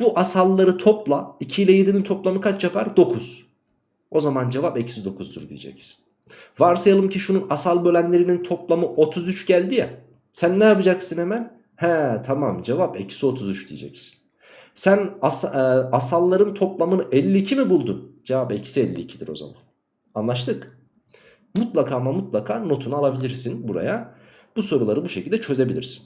Speaker 2: bu asalları topla. 2 ile 7'nin toplamı kaç yapar? 9. O zaman cevap eksi 9'dur diyeceksin. Varsayalım ki şunun asal bölenlerinin toplamı 33 geldi ya. Sen ne yapacaksın hemen? He tamam cevap eksi 33 diyeceksin. Sen as, e, asalların toplamını 52 mi buldun? Cevap eksi 52'dir o zaman. Anlaştık. Mutlaka ama mutlaka notunu alabilirsin buraya. Bu soruları bu şekilde çözebilirsin.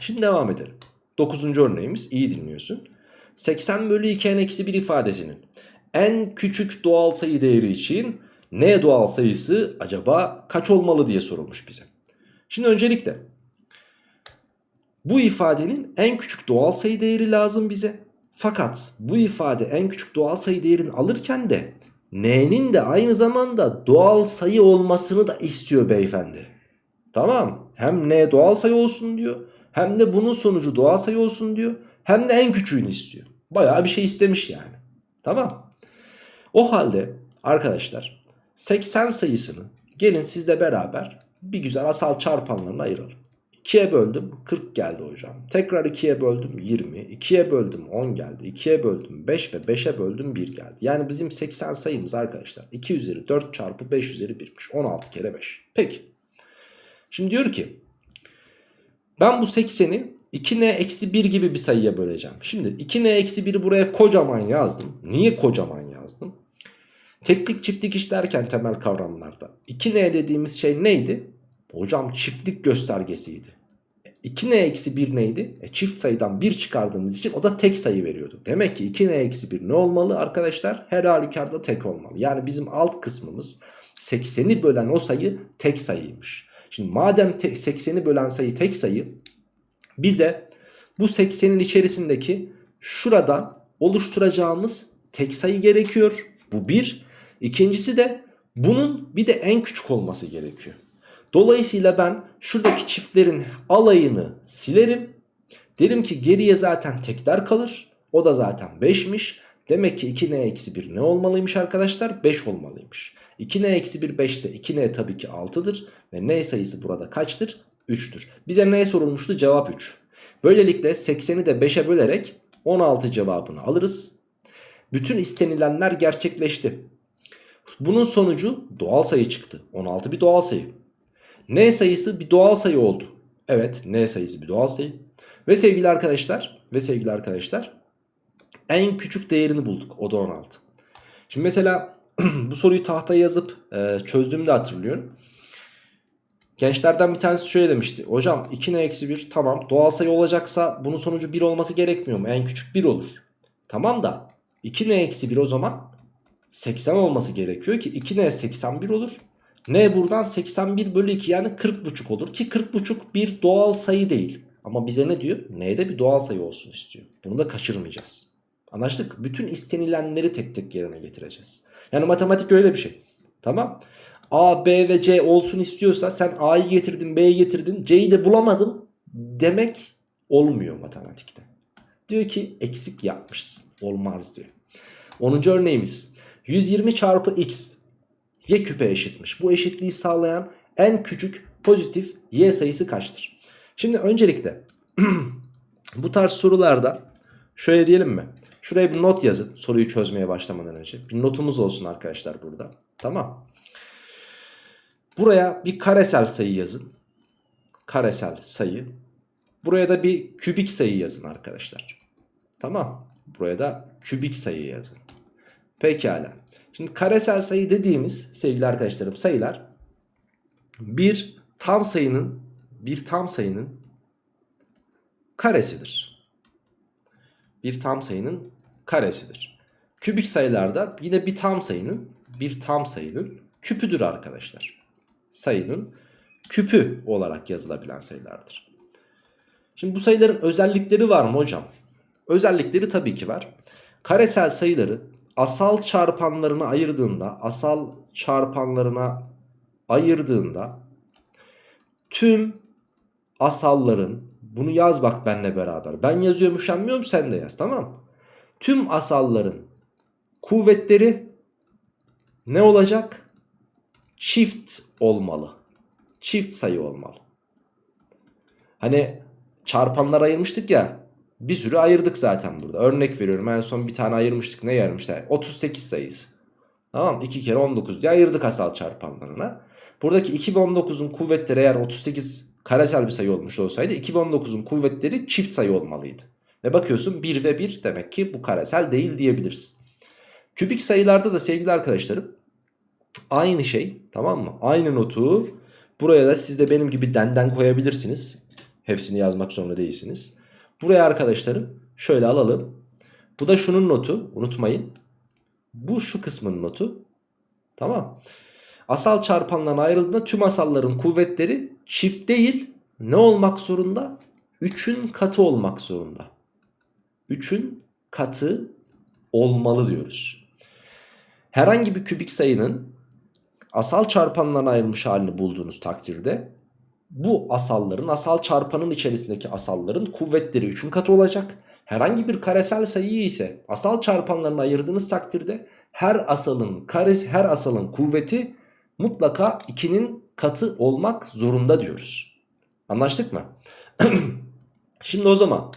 Speaker 2: Şimdi devam edelim. 9. örneğimiz iyi dinliyorsun. 80 bölü 2 n eksi 1 ifadesinin en küçük doğal sayı değeri için ne doğal sayısı acaba kaç olmalı diye sorulmuş bize. Şimdi öncelikle bu ifadenin en küçük doğal sayı değeri lazım bize. Fakat bu ifade en küçük doğal sayı değerini alırken de n'nin de aynı zamanda doğal sayı olmasını da istiyor beyefendi. Tamam hem n doğal sayı olsun diyor hem de bunun sonucu doğal sayı olsun diyor hem de en küçüğünü istiyor. Bayağı bir şey istemiş yani. Tamam. O halde arkadaşlar 80 sayısını gelin sizle beraber bir güzel asal çarpanlarına ayıralım. 2'ye böldüm 40 geldi hocam. Tekrar 2'ye böldüm 20. 2'ye böldüm 10 geldi. 2'ye böldüm 5 ve 5'e böldüm 1 geldi. Yani bizim 80 sayımız arkadaşlar 2 üzeri 4 çarpı 5 üzeri 1'miş. 16 kere 5. Peki. Şimdi diyor ki ben bu 80'i 2n eksi 1 gibi bir sayıya böleceğim. Şimdi 2n eksi 1'i buraya kocaman yazdım. Niye kocaman yazdım? Teklik çiftlik işlerken temel kavramlarda 2n dediğimiz şey neydi? Hocam çiftlik göstergesiydi. 2n eksi 1 neydi? E, çift sayıdan 1 çıkardığımız için o da tek sayı veriyordu. Demek ki 2n eksi 1 ne olmalı arkadaşlar? Her halükarda tek olmalı. Yani bizim alt kısmımız 80'i bölen o sayı tek sayıymış. Şimdi madem 80'i bölen sayı tek sayı bize bu 80'in içerisindeki şuradan oluşturacağımız tek sayı gerekiyor. Bu bir. İkincisi de bunun bir de en küçük olması gerekiyor. Dolayısıyla ben şuradaki çiftlerin alayını silerim. Derim ki geriye zaten tekler kalır. O da zaten 5'miş. Demek ki 2n eksi 1 ne olmalıymış arkadaşlar? 5 olmalıymış. 2n eksi 1 5 ise 2n tabii ki 6'dır. Ve n sayısı burada kaçtır? 3'tür. Bize ne sorulmuştu? Cevap 3. Böylelikle 80'i de 5'e bölerek 16 cevabını alırız. Bütün istenilenler gerçekleşti. Bunun sonucu doğal sayı çıktı. 16 bir doğal sayı. N sayısı bir doğal sayı oldu. Evet N sayısı bir doğal sayı. Ve sevgili arkadaşlar ve sevgili arkadaşlar en küçük değerini bulduk. O da 16. Şimdi mesela bu soruyu tahtaya yazıp e, çözdüğümü hatırlıyorum. Gençlerden bir tanesi şöyle demişti. Hocam 2n-1 tamam doğal sayı olacaksa bunun sonucu 1 olması gerekmiyor mu? En küçük 1 olur. Tamam da 2n-1 o zaman 80 olması gerekiyor ki 2n 81 olur. N buradan 81 bölü 2 yani 40,5 olur ki 40,5 bir doğal sayı değil. Ama bize ne diyor? N'de bir doğal sayı olsun istiyor. Bunu da kaçırmayacağız. Anlaştık. Bütün istenilenleri tek tek yerine getireceğiz. Yani matematik öyle bir şey. Tamam. A, B ve C olsun istiyorsa sen A'yı getirdin, B'yi getirdin, C'yi de bulamadın demek olmuyor matematikte. Diyor ki eksik yapmışsın. Olmaz diyor. 10. örneğimiz. 120 çarpı x y küpe eşitmiş. Bu eşitliği sağlayan en küçük pozitif y sayısı kaçtır? Şimdi öncelikle bu tarz sorularda şöyle diyelim mi? Şuraya bir not yazın soruyu çözmeye başlamadan önce. Bir notumuz olsun arkadaşlar burada. Tamam. Buraya bir karesel sayı yazın. Karesel sayı. Buraya da bir kübik sayı yazın arkadaşlar. Tamam. Buraya da kübik sayı yazın. Pekala. Şimdi karesel sayı dediğimiz sevgili arkadaşlarım sayılar bir tam sayının bir tam sayının karesidir. Bir tam sayının karesidir. Kübik sayılarda yine bir tam sayının bir tam sayının küpüdür arkadaşlar. Sayının küpü olarak yazılabilen sayılardır. Şimdi bu sayıların özellikleri var mı hocam? Özellikleri tabii ki var. Karesel sayıları asal çarpanlarına ayırdığında asal çarpanlarına ayırdığında tüm asalların bunu yaz bak benle beraber. Ben yazıyorum üşenmiyorum sen de yaz tamam Tüm asalların kuvvetleri ne olacak? Çift olmalı. Çift sayı olmalı. Hani çarpanlar ayırmıştık ya bir sürü ayırdık zaten burada. Örnek veriyorum en son bir tane ayırmıştık. Ne ayırmışlar? 38 sayısı. Tamam 2 kere 19 diye ayırdık asal çarpanlarına. Buradaki 2 ve 19'un kuvvetleri eğer 38 karesel bir sayı olmuş olsaydı 2 ve 19'un kuvvetleri çift sayı olmalıydı. Ve bakıyorsun 1 ve 1 demek ki bu karesel değil diyebiliriz. Kübik sayılarda da sevgili arkadaşlarım aynı şey tamam mı? Aynı notu buraya da siz de benim gibi denden koyabilirsiniz. Hepsini yazmak zorunda değilsiniz. Buraya arkadaşlarım şöyle alalım. Bu da şunun notu unutmayın. Bu şu kısmın notu. Tamam. Asal çarpandan ayrıldığında tüm asalların kuvvetleri çift değil ne olmak zorunda? 3'ün katı olmak zorunda. 3'ün katı olmalı diyoruz. Herhangi bir kübik sayının asal çarpanlarına ayrılmış halini bulduğunuz takdirde bu asalların asal çarpanın içerisindeki asalların kuvvetleri 3'ün katı olacak. Herhangi bir karesel sayıyı ise asal çarpanlarına ayırdığınız takdirde her asalın karesi her asalın kuvveti mutlaka 2'nin katı olmak zorunda diyoruz. Anlaştık mı? Şimdi o zaman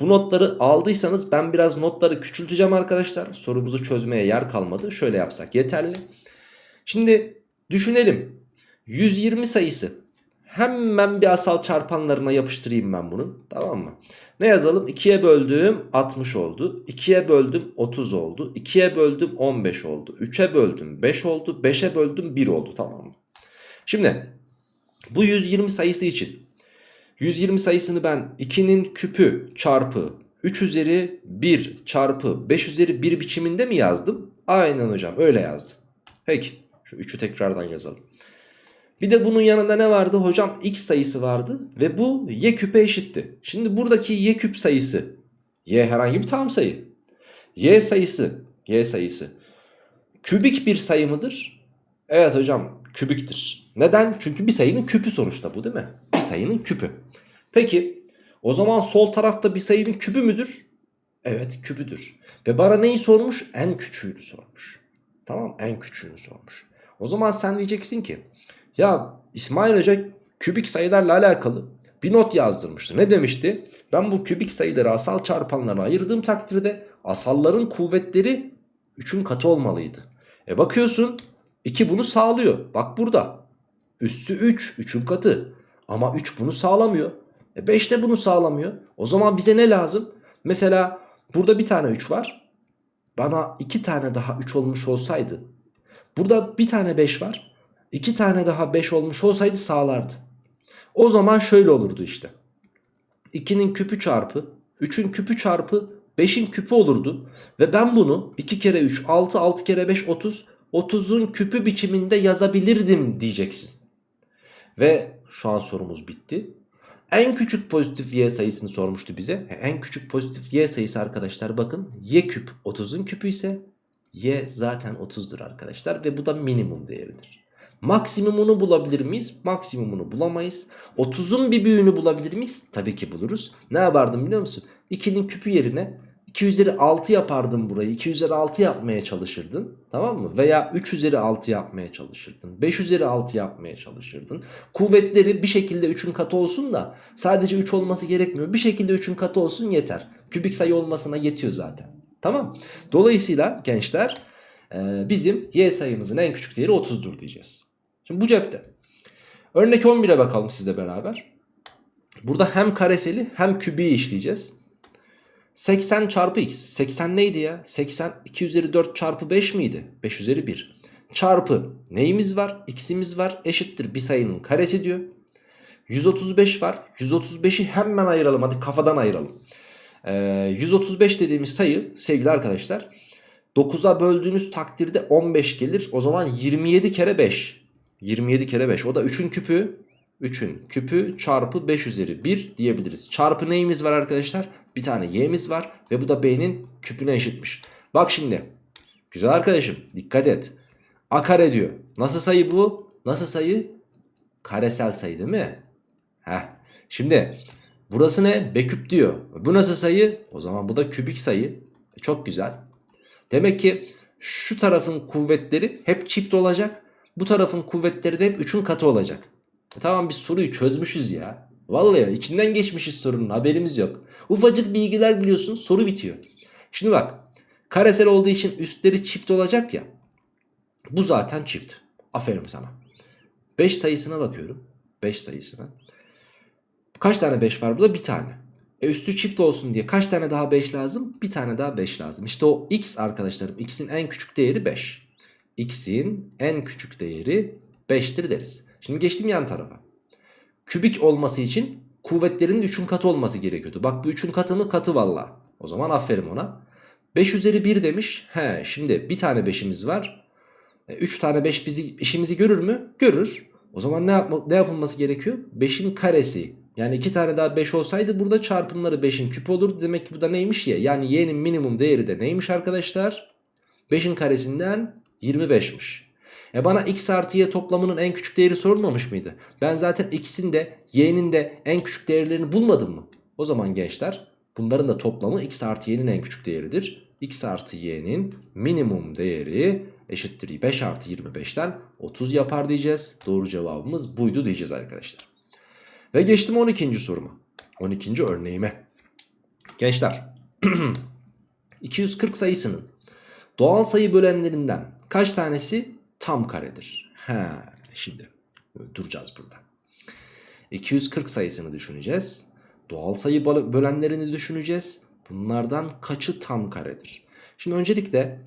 Speaker 2: bu notları aldıysanız ben biraz notları küçülteceğim arkadaşlar. Sorumuzu çözmeye yer kalmadı. Şöyle yapsak yeterli. Şimdi düşünelim. 120 sayısı Hemen bir asal çarpanlarına yapıştırayım ben bunu. Tamam mı? Ne yazalım? 2'ye böldüm 60 oldu. 2'ye böldüm 30 oldu. 2'ye böldüm 15 oldu. 3'e böldüm 5 oldu. 5'e böldüm 1 oldu. Tamam mı? Şimdi bu 120 sayısı için 120 sayısını ben 2'nin küpü çarpı 3 üzeri 1 çarpı 5 üzeri 1 biçiminde mi yazdım? Aynen hocam öyle yazdım. Peki şu 3'ü tekrardan yazalım. Bir de bunun yanında ne vardı? Hocam x sayısı vardı ve bu y küpe eşitti. Şimdi buradaki y küp sayısı y herhangi bir tam sayı. y sayısı y sayısı kübik bir sayı mıdır? Evet hocam kübiktir. Neden? Çünkü bir sayının küpü sonuçta bu değil mi? Bir sayının küpü. Peki o zaman sol tarafta bir sayının küpü müdür? Evet küpüdür. Ve bana neyi sormuş? En küçüğünü sormuş. Tamam en küçüğünü sormuş. O zaman sen diyeceksin ki ya İsmail Hoca kübik sayılarla alakalı bir not yazdırmıştı. Ne demişti? Ben bu kübik sayıları asal çarpanlara ayırdığım takdirde asalların kuvvetleri 3'ün katı olmalıydı. E bakıyorsun 2 bunu sağlıyor. Bak burada. Üssü 3. 3'ün katı. Ama 3 bunu sağlamıyor. E 5 de bunu sağlamıyor. O zaman bize ne lazım? Mesela burada bir tane 3 var. Bana 2 tane daha 3 olmuş olsaydı. Burada bir tane 5 var. 2 tane daha 5 olmuş olsaydı sağlardı. O zaman şöyle olurdu işte. 2'nin küpü çarpı 3'ün küpü çarpı 5'in küpü olurdu. Ve ben bunu 2 kere 3 6 6 kere 5 30 30'un küpü biçiminde yazabilirdim diyeceksin. Ve şu an sorumuz bitti. En küçük pozitif y sayısını sormuştu bize. E, En küçük pozitif y sayısı arkadaşlar bakın y küp 30'un küpü ise y zaten 30'dur arkadaşlar ve bu da minimum değeridir. Maksimumunu bulabilir miyiz? Maksimumunu bulamayız. 30'un bir büyüğünü bulabilir miyiz? Tabii ki buluruz. Ne yapardım biliyor musun? 2'nin küpü yerine 2 üzeri 6 yapardım burayı. 2 üzeri 6 yapmaya çalışırdın. Tamam mı? Veya 3 üzeri 6 yapmaya çalışırdın. 5 üzeri 6 yapmaya çalışırdın. Kuvvetleri bir şekilde 3'ün katı olsun da sadece 3 olması gerekmiyor. Bir şekilde 3'ün katı olsun yeter. Kübik sayı olmasına yetiyor zaten. Tamam. Dolayısıyla gençler bizim y sayımızın en küçük değeri 30'dur diyeceğiz. Şimdi bu cepte. Örnek 11'e bakalım sizle beraber. Burada hem kareseli hem kübiyi işleyeceğiz. 80 çarpı x. 80 neydi ya? 80 2 üzeri 4 çarpı 5 miydi? 5 üzeri 1. Çarpı neyimiz var? X'imiz var. Eşittir bir sayının karesi diyor. 135 var. 135'i hemen ayıralım. Hadi kafadan ayıralım. Ee, 135 dediğimiz sayı sevgili arkadaşlar 9'a böldüğünüz takdirde 15 gelir. O zaman 27 kere 5. 27 kere 5. O da 3'ün küpü. 3'ün küpü çarpı 5 üzeri 1 diyebiliriz. Çarpı neyimiz var arkadaşlar? Bir tane y'miz var ve bu da b'nin küpüne eşitmiş. Bak şimdi. Güzel arkadaşım dikkat et. A kare diyor. Nasıl sayı bu? Nasıl sayı? Karesel sayı değil mi? Heh. Şimdi burası ne? B küp diyor. Bu nasıl sayı? O zaman bu da kübik sayı. E, Çok güzel. Demek ki şu tarafın kuvvetleri hep çift olacak. Bu tarafın kuvvetleri de hep 3'ün katı olacak. E tamam biz soruyu çözmüşüz ya. Vallahi içinden geçmişiz sorunun haberimiz yok. Ufacık bilgiler biliyorsun soru bitiyor. Şimdi bak karesel olduğu için üstleri çift olacak ya. Bu zaten çift. Aferin sana. 5 sayısına bakıyorum. 5 sayısına. Kaç tane 5 var burada? Bir tane. E üstü çift olsun diye kaç tane daha 5 lazım? Bir tane daha 5 lazım. İşte o x arkadaşlarım. X'in en küçük değeri 5. X'in en küçük değeri 5'tir deriz. Şimdi geçtim yan tarafa. Kübik olması için kuvvetlerin 3'ün katı olması gerekiyordu. Bak bu 3'ün katı mı? Katı valla. O zaman aferin ona. 5 üzeri 1 demiş. He şimdi bir tane 5'imiz var. 3 tane 5 bizi, işimizi görür mü? Görür. O zaman ne, yapma, ne yapılması gerekiyor? 5'in karesi. Yani 2 tane daha 5 olsaydı burada çarpımları 5'in küpü olurdu. Demek ki bu da neymiş ya? Yani y'nin minimum değeri de neymiş arkadaşlar? 5'in karesinden 25'miş. E bana x artı y toplamının en küçük değeri sorulmamış mıydı? Ben zaten x'in de y'nin de en küçük değerlerini bulmadım mı? O zaman gençler bunların da toplamı x artı y'nin en küçük değeridir. x artı y'nin minimum değeri eşittir 5 artı 25'ten 30 yapar diyeceğiz. Doğru cevabımız buydu diyeceğiz arkadaşlar. Ve geçtim 12. soruma. 12. örneğime. Gençler 240 sayısının doğal sayı bölenlerinden kaç tanesi tam karedir? Ha, şimdi duracağız burada. 240 sayısını düşüneceğiz. Doğal sayı bölenlerini düşüneceğiz. Bunlardan kaçı tam karedir? Şimdi öncelikle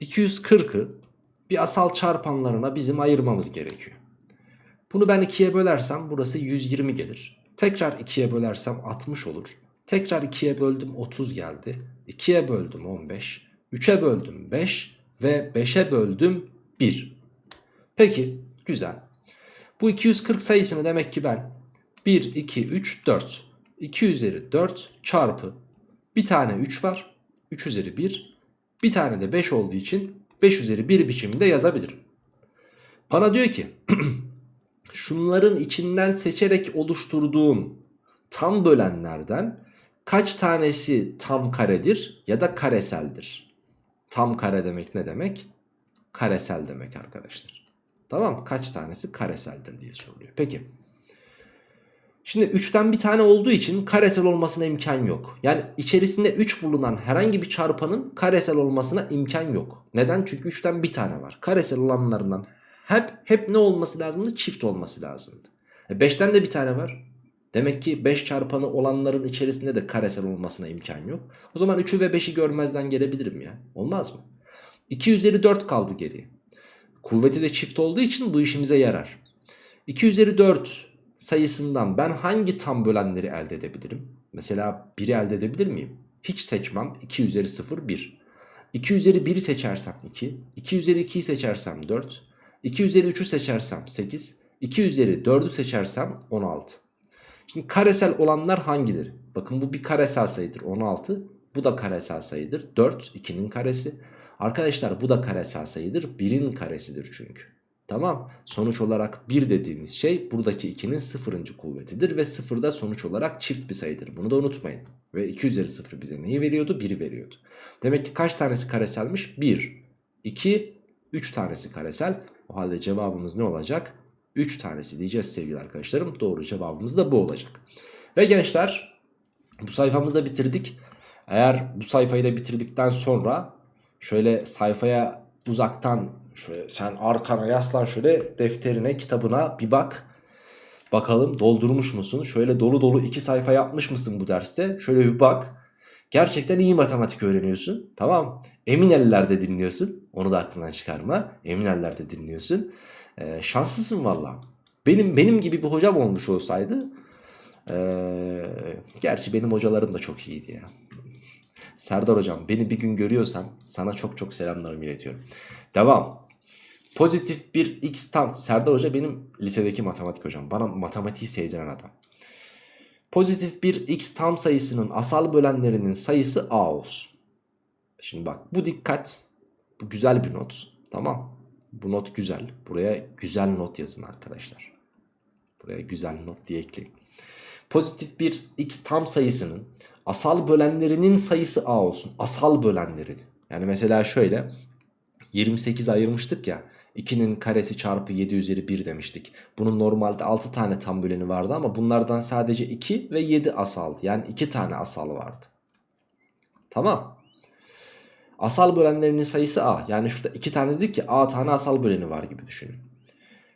Speaker 2: 240'ı bir asal çarpanlarına bizim ayırmamız gerekiyor. Bunu ben ikiye bölersem burası 120 gelir. Tekrar 2'ye bölersem 60 olur. Tekrar 2'ye böldüm 30 geldi. 2'ye böldüm 15. 3'e böldüm 5 ve 5'e böldüm 1. Peki güzel. Bu 240 sayısını demek ki ben 1, 2, 3, 4. 2 üzeri 4 çarpı bir tane 3 var. 3 üzeri 1. Bir tane de 5 olduğu için 5 üzeri 1 biçiminde yazabilirim. Bana diyor ki şunların içinden seçerek oluşturduğum tam bölenlerden kaç tanesi tam karedir ya da kareseldir? Tam kare demek ne demek? Karesel demek arkadaşlar. Tamam kaç tanesi kareseldir diye soruluyor. Peki. Şimdi 3'ten bir tane olduğu için karesel olmasına imkan yok. Yani içerisinde 3 bulunan herhangi bir çarpanın karesel olmasına imkan yok. Neden? Çünkü 3'ten bir tane var. Karesel olanlarından hep hep ne olması lazımdı? Çift olması lazımdı. 5'ten de bir tane var. Demek ki 5 çarpanı olanların içerisinde de karesel olmasına imkan yok. O zaman 3'ü ve 5'i görmezden gelebilirim ya. Olmaz mı? 2 üzeri 4 kaldı geriye. Kuvveti de çift olduğu için bu işimize yarar. 2 üzeri 4 sayısından ben hangi tam bölenleri elde edebilirim? Mesela 1'i elde edebilir miyim? Hiç seçmem. 2 üzeri 0 1. 2 üzeri 1'i seçersem 2. 2 üzeri 2'yi seçersem 4. 2 üzeri 3'ü seçersem 8. 2 üzeri 4'ü seçersem 16. Şimdi karesel olanlar hangileri? Bakın bu bir karesel sayıdır 16. Bu da karesel sayıdır 4 2'nin karesi. Arkadaşlar bu da karesel sayıdır 1'in karesidir çünkü. Tamam sonuç olarak 1 dediğimiz şey buradaki 2'nin sıfırıncı kuvvetidir ve 0 da sonuç olarak çift bir sayıdır. Bunu da unutmayın. Ve 2 üzeri 0 bize neyi veriyordu? 1'i veriyordu. Demek ki kaç tanesi kareselmiş? 1, 2, 3 tanesi karesel. O halde cevabımız ne olacak? 3 tanesi diyeceğiz sevgili arkadaşlarım. Doğru cevabımız da bu olacak. Ve gençler bu sayfamızı da bitirdik. Eğer bu sayfayı da bitirdikten sonra şöyle sayfaya uzaktan şöyle sen arkana yaslan şöyle defterine kitabına bir bak. Bakalım doldurmuş musun? Şöyle dolu dolu iki sayfa yapmış mısın bu derste? Şöyle bir bak. Gerçekten iyi matematik öğreniyorsun. Tamam. Emin ellerde dinliyorsun. Onu da aklından çıkarma. Emin ellerde dinliyorsun. Ee, şanslısın valla. Benim benim gibi bir hocam olmuş olsaydı ee, gerçi benim hocalarım da çok iyiydi ya. Serdar hocam beni bir gün görüyorsan sana çok çok selamlarımı iletiyorum. Devam. Pozitif bir x tam. Serdar hoca benim lisedeki matematik hocam. Bana matematiği sevdiren adam. Pozitif bir x tam sayısının asal bölenlerinin sayısı a olsun. Şimdi bak bu dikkat. Bu güzel bir not. Tamam. Bu not güzel. Buraya güzel not yazın arkadaşlar. Buraya güzel not diye ekleyin. Pozitif bir x tam sayısının asal bölenlerinin sayısı a olsun. Asal bölenleri. Yani mesela şöyle 28 ayırmıştık ya. 2'nin karesi çarpı 7 üzeri 1 demiştik. Bunun normalde 6 tane tam böleni vardı ama bunlardan sadece 2 ve 7 asaldı. Yani 2 tane asal vardı. Tamam. Asal bölenlerinin sayısı a. Yani şurada 2 tane dedik ki a tane asal böleni var gibi düşünün.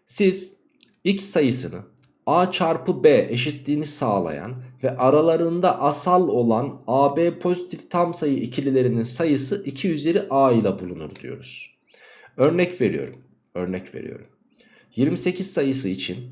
Speaker 2: Siz x sayısını a çarpı b eşitliğini sağlayan ve aralarında asal olan ab pozitif tam sayı ikililerinin sayısı 2 üzeri a ile bulunur diyoruz. Örnek veriyorum. Örnek veriyorum. 28 sayısı için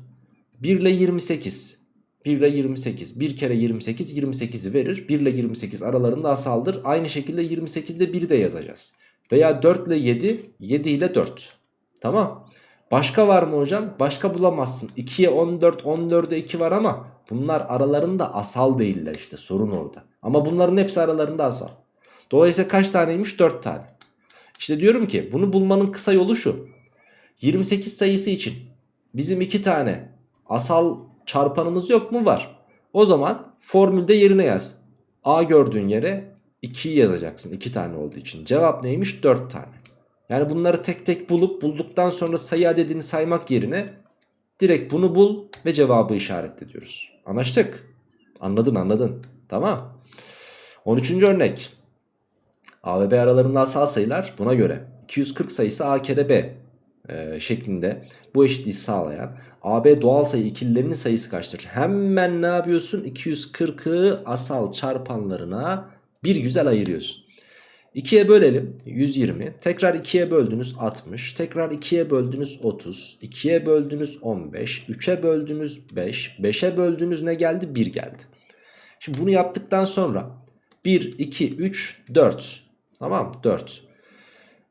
Speaker 2: 1 ile 28 1 ile 28 1 kere 28 28'i verir. 1 ile 28 aralarında asaldır aynı şekilde 28'de 1'i de yazacağız. Veya 4 ile 7 7 ile 4 tamam. Başka var mı hocam? Başka bulamazsın. 2'ye 14 14'e 2 var ama bunlar aralarında asal değiller işte sorun orada. Ama bunların hepsi aralarında asal. Dolayısıyla kaç taneymiş? 4 tane. İşte diyorum ki bunu bulmanın kısa yolu şu. 28 sayısı için bizim 2 tane asal çarpanımız yok mu? Var. O zaman formülde yerine yaz. A gördüğün yere 2'yi yazacaksın. 2 tane olduğu için. Cevap neymiş? 4 tane. Yani bunları tek tek bulup bulduktan sonra sayı adedini saymak yerine direkt bunu bul ve cevabı işaretle diyoruz. Anlaştık. Anladın anladın. Tamam. 13. örnek. A ve B aralarında asal sayılar buna göre 240 sayısı A kere B e, şeklinde bu eşitliği sağlayan AB doğal sayı ikililerinin sayısı kaçtır? Hemen ne yapıyorsun? 240'ı asal çarpanlarına bir güzel ayırıyorsun. 2'ye bölelim 120. Tekrar 2'ye böldünüz 60. Tekrar 2'ye böldünüz 30. 2'ye böldünüz 15. 3'e böldünüz 5. 5'e böldünüz ne geldi? 1 geldi. Şimdi bunu yaptıktan sonra 1, 2, 3, 4. Tamam 4.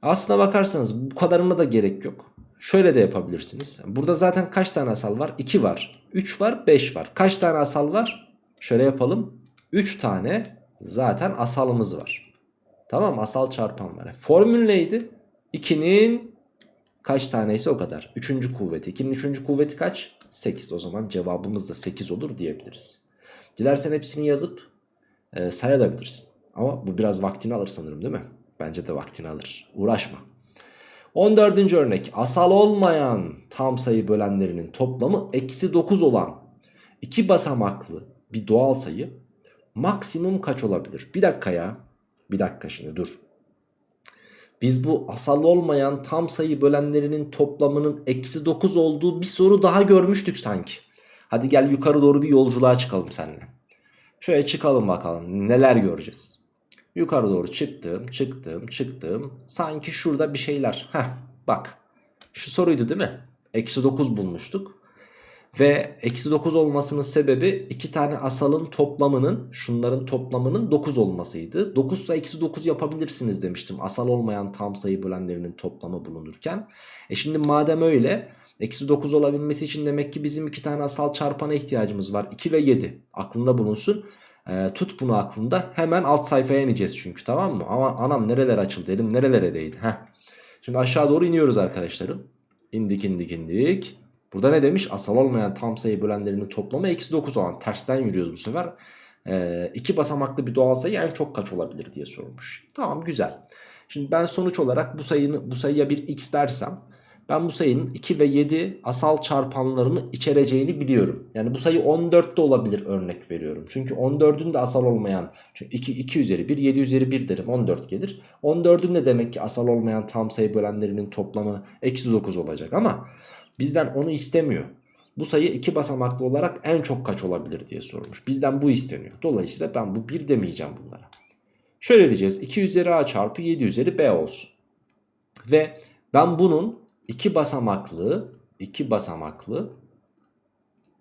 Speaker 2: Aslına bakarsanız bu kadarına da gerek yok. Şöyle de yapabilirsiniz. Burada zaten kaç tane asal var? 2 var. 3 var 5 var. Kaç tane asal var? Şöyle yapalım. 3 tane zaten asalımız var. Tamam asal çarpan var. Formül neydi? 2'nin kaç taneyse o kadar. 3. kuvveti. 2'nin 3. kuvveti kaç? 8. O zaman cevabımız da 8 olur diyebiliriz. Dilersen hepsini yazıp e, sayabilirsin. Ama bu biraz vaktini alır sanırım değil mi? Bence de vaktini alır. Uğraşma. 14. örnek asal olmayan tam sayı bölenlerinin toplamı eksi 9 olan iki basamaklı bir doğal sayı maksimum kaç olabilir? Bir dakika ya. Bir dakika şimdi dur. Biz bu asal olmayan tam sayı bölenlerinin toplamının eksi 9 olduğu bir soru daha görmüştük sanki. Hadi gel yukarı doğru bir yolculuğa çıkalım seninle. Şöyle çıkalım bakalım neler göreceğiz. Yukarı doğru çıktım çıktım çıktım. Sanki şurada bir şeyler. Heh bak şu soruydu değil mi? Eksi 9 bulmuştuk. Ve eksi 9 olmasının sebebi iki tane asalın toplamının şunların toplamının 9 olmasıydı. 9 ise eksi 9 yapabilirsiniz demiştim. Asal olmayan tam sayı bölenlerinin toplamı bulunurken. E şimdi madem öyle eksi 9 olabilmesi için demek ki bizim iki tane asal çarpana ihtiyacımız var. 2 ve 7 aklında bulunsun. E, tut bunu aklında hemen alt sayfaya ineceğiz çünkü tamam mı? Ama anam nereler açıldı elim nerelere değdi. Heh. Şimdi aşağı doğru iniyoruz arkadaşlarım. İndik indik indik. Burada ne demiş? Asal olmayan tam sayı bölenlerinin toplamı eksi 9 olan. Tersten yürüyoruz bu sefer. Ee, iki basamaklı bir doğal sayı en çok kaç olabilir diye sormuş. Tamam güzel. Şimdi ben sonuç olarak bu sayını bu sayıya bir x dersem ben bu sayının 2 ve 7 asal çarpanlarını içereceğini biliyorum. Yani bu sayı 14 de olabilir örnek veriyorum. Çünkü 14'ün de asal olmayan çünkü 2, 2 üzeri 1 7 üzeri 1 derim 14 gelir. 14'ün de demek ki asal olmayan tam sayı bölenlerinin toplamı eksi 9 olacak ama bizden onu istemiyor. Bu sayı iki basamaklı olarak en çok kaç olabilir diye sormuş. Bizden bu isteniyor. Dolayısıyla ben bu 1 demeyeceğim bunlara. Şöyle diyeceğiz 2 üzeri a çarpı 7 üzeri b olsun. Ve ben bunun iki basamaklı iki basamaklı